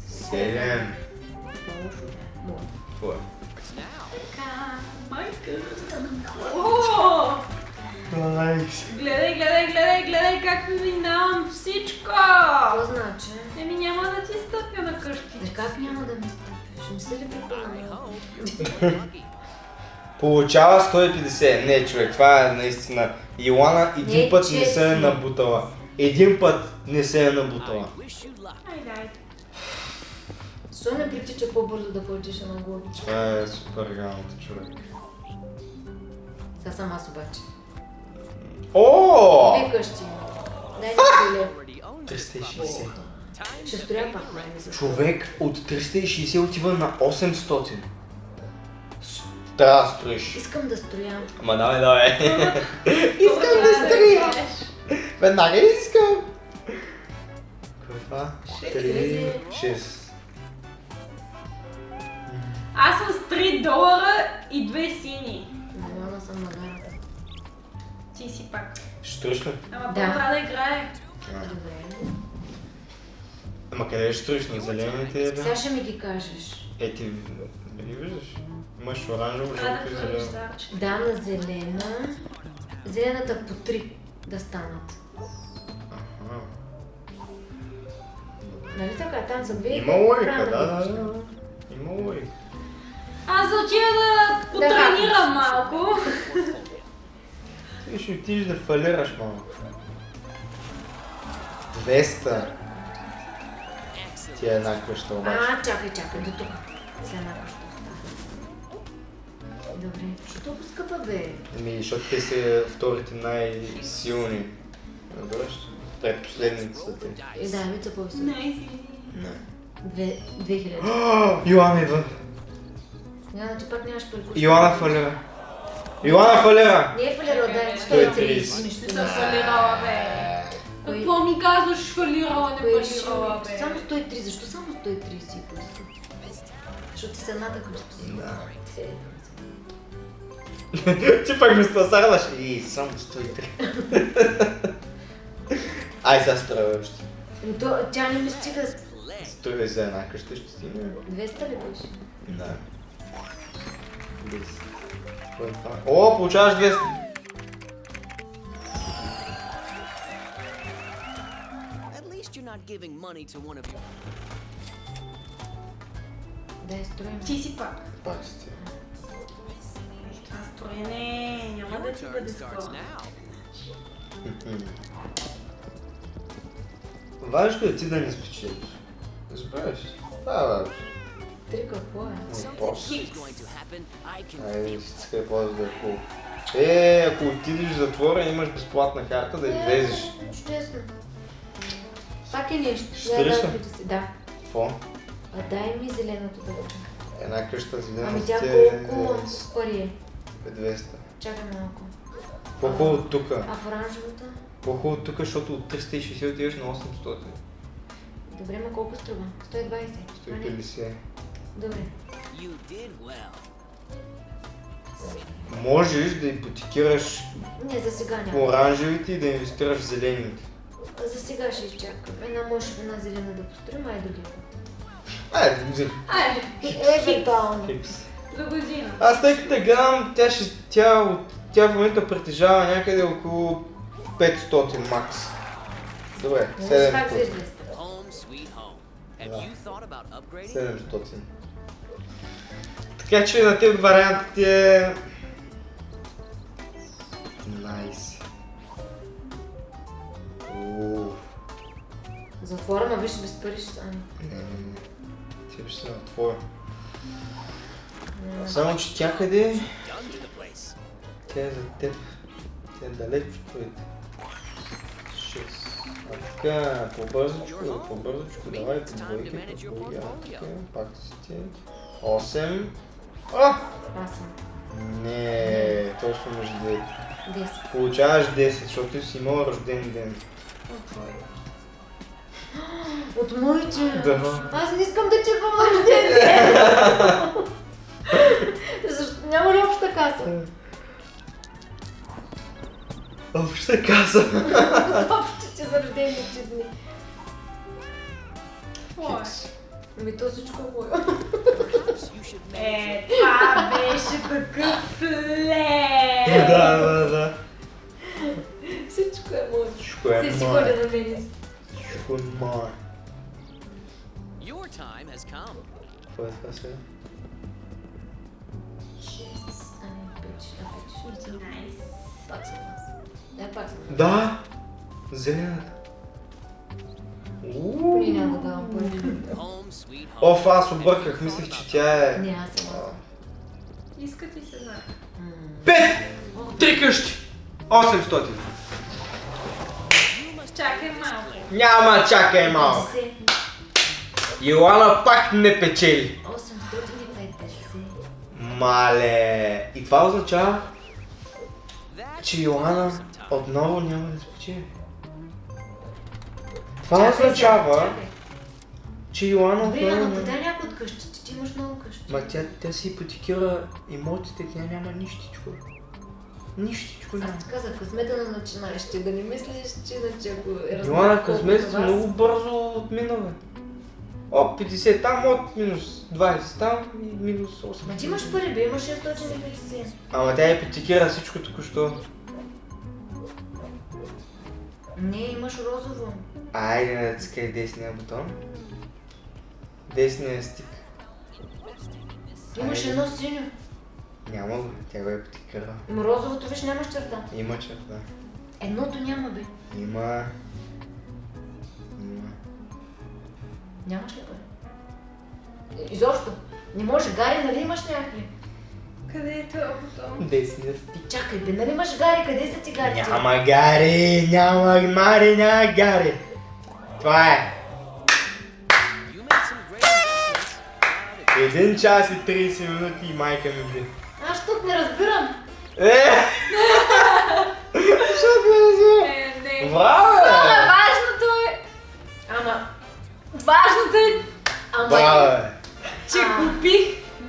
Седем. Твое. Now, Така, майка. Гледай, гледай, гледай, гледай как ми минавам всичко! Какво значи? Еми няма да ти стъпя на къщи. как няма да ме стъпиш? Не се ли I Получава 150. Не, човек, това е наистина. Илана един Не, път не се е набутала. Един път не се е набутала. Защо не притича по-бързо да получиш една глава? Това е супер галното, човек. Сега съм аз обаче. О! Две къщи. Дай ми билет. Already owns 360. Time Ще строя пак. Човек от 360 отива на 800. Трябва да строиш. Искам да строя. Ама давай, давай. Искам да строя. Веднага искам. Е? Шест. 3, 6. Аз съм с 3 долара и две сини. Нормална съм на гарата. Ти си пак. Ще строиш ли? Ама Да. да. трябва да играе. Добре. Ама къде ще строиш? На зелените? Сега ще ми ги кажеш. Е, ти нали виждаш? Имаш оранжево, жълто и зелено. Да, на зелена. Зелената по три да станат. Аха. Нали така? Там за две. Има логика, да, да. Има логика. Аз да отида да потренирам малко. Ти ще отидеш да фалираш малко. 200. Ти е една къща обаче. А, чакай, чакай, до тук. Сега една къща. Добре, що толкова скъпа бе? Ами, защото те са вторите най-силни. Разбираш? Трет последните са те. И да, вица по-високо. Не, Не. Две, хиляди. Йоана идва. Няма, ти пак нямаш пари. Йоана фалира. Йоана фалира. Не е фалирал, да, 130. 130. Не Нищо съм са. фалирала, бе. Какво ми казваш, фалирала, не ще фалирала, ми- бе? Само 103, защо само 130 си поиска? Защото ти се надъхаш. Да. Ти пак ми спасарлаш. И само 103. Ай, сега струва още. То, тя не ми стига. Струва за една къща ще стигне. 200 ли беше? Да. 10. Кой е? О, получаваш 200. At least you're not giving money to one of your. Да, е строим. Ти си пак. Пак сте. Това строене няма да ти бъде скоро. now. Важното е ти да не спечелиш. Разбираш? Това е важно. Три какво е? I can Айде, всичко е по да е хубаво. Е, ако отидеш в затвора, имаш безплатна карта да излезеш. Е, Чудесно. Пак е нещо. Ще Да, ли да, си. Какво? А дай ми зеленото да. Една къща зелена Ами тя колко пари е? 200. Чакай малко. По-хубаво от тука. А в оранжевата? По-хубаво от тука, защото от 360 отиваш на 800. Добре, ма колко струва? 120. А, не. 150. Добре. You did well. Можеш да ипотекираш Не, за сега по няма. оранжевите и да инвестираш в зелените. За сега ще изчакам. Една може една зелена да построим, а и други. Айде, взем. Ай, Евентуално. Хикс. До година. Аз тъй като я гледам, тя, ще, тя, тя в момента притежава някъде около 500 макс. Добре, Не пак за 700. 200. Home sweet home. Have Yeah. you thought about upgrading? 700. Така че на тези вариантите е... Найс. Затвора, ма виж без пари ще стане. Не, не, не. Ти ще се отворя. Само, че тя къде. Тя е за теб. Тя е далеч от твоите. Шест. А така, по-бързочко, по-бързочко, давай по двойки, по двойки. А, така, пак сте. Осем. А! Аз съм. Не, точно между двете. 10. Получаваш 10, защото ти си имал рожден ден. От моите. Да. Аз не искам да чекам рожден ден. Защо? Няма ли обща каса? Обща каза. Общите за рождените дни. Какво е? Ами то всичко е мое. Perhaps you should make Е, това беше такъв лев. Да, да, да. Всичко е мое. Всичко е Се си мое. холя на мене. Всичко е мое. Your time has come. Какво е това сега? 5, 6, 5, 6. Найс. Пак съм аз. Да, пак съм. Да! Зелената. Няма да давам пари. Оф, аз обърках, мислех, че тя е... Не, аз съм аз. Иска ти се знае. Пет! Три къщи! 800. Чакай малко. Няма, чакай малко. 50. Йоана пак не печели. 850. Мале. И това означава, че time. отново няма да спечели. Това означава, че Йоана Добре, отново ама подай някой от къщите. Ти имаш много къщи. Ма тя, тя си ипотекира имотите, тя няма нищичко. Нищичко няма. Аз казах, късмета на начинаещи, да не мислиш, че иначе ако е разбрал Йоана колко късмет от си вас- много бързо отмина, бе. О, 50 там, от минус 20 там и минус 8. Ма ти имаш пари, бе, имаш 650. Ама тя ипотекира всичко току-що. Не, имаш розово. Айде, не цикай десния бутон. Десния стик. Имаш едно синьо. Няма го, тя го е ипотекира. Ма розовото, виж, нямаш черта. Има черта. Едното няма, бе. Има. Нямаш ли пари? Е, Изобщо. Не може, Гари, нали имаш някакви? Къде е този бутон? Десния стик. Чакай, бе, нали имаш Гари? Къде са ти Гари? Няма гари, няма мари, няма гари. Това е. Един час и 30 минути и майка ми би. Аз тук не разбирам. Е! Що ти Е, не. Браво, Хора, Важното е, ама... Че А. купих.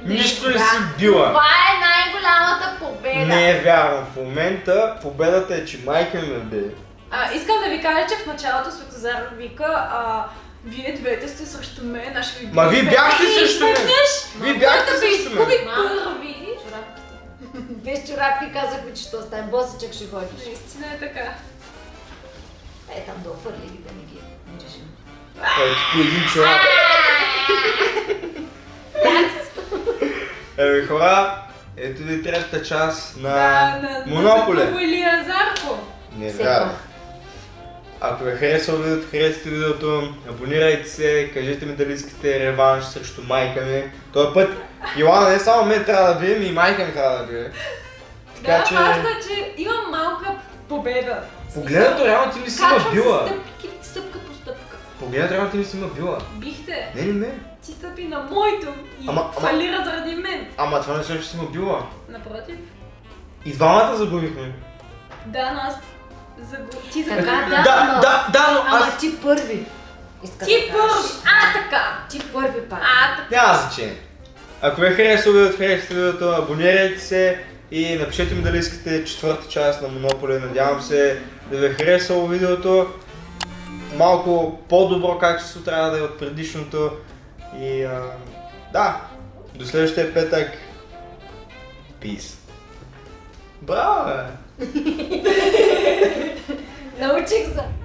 Нищо не си била. Това е най-голямата победа. Не е вярно. В момента победата е, че майка ми ме бе. А, искам да ви кажа, че в началото Светозар вика, а, вие двете сте срещу мен, аз ще ви Ма вие бяхте срещу мен. Вие бяхте ви срещу мен. първи. Чорапките. Без чорапки казахме, че ще остане босичък ще ходиш. Наистина е така. Е, там да офърли ги да не ги миришим. По един чорап. Еми хора, ето ви третата част на Да, Монополе. на Илия Зарко. Не вярвам. Ако ви е харесало видеото, харесате видеото, абонирайте се, кажете ми дали искате реванш срещу майка ми. Този път Йоана не само мен трябва да бие, ми и майка ми трябва да бие. Така да, че, важно е, че имам малка победа. погледнато реално ти ми си се била. стъпки, стъпка по стъпка. Погледнато реално ти ми си ма била. Бихте, Не, не, не. ти стъпи на моето и Ама- ама- фалира заради мен. Ама това не че си ма била. Напротив. И двамата загубихме. Да, но аз загубих. Ти Така, загубих. да. Да, ама- да, да, но Ама аз... ти първи. Иска Ти да първи. А, така. Ти първи пак. А, така. Няма значение. Ако ви е харесало видеото, харесате видеото, абонирайте се и напишете ми дали искате четвърта част на Монополи. Надявам се да ви е харесало видеото. Малко по-добро качество трябва да е от предишното. И а, да, до следващия петък. Peace. Браво, бе! Научих за...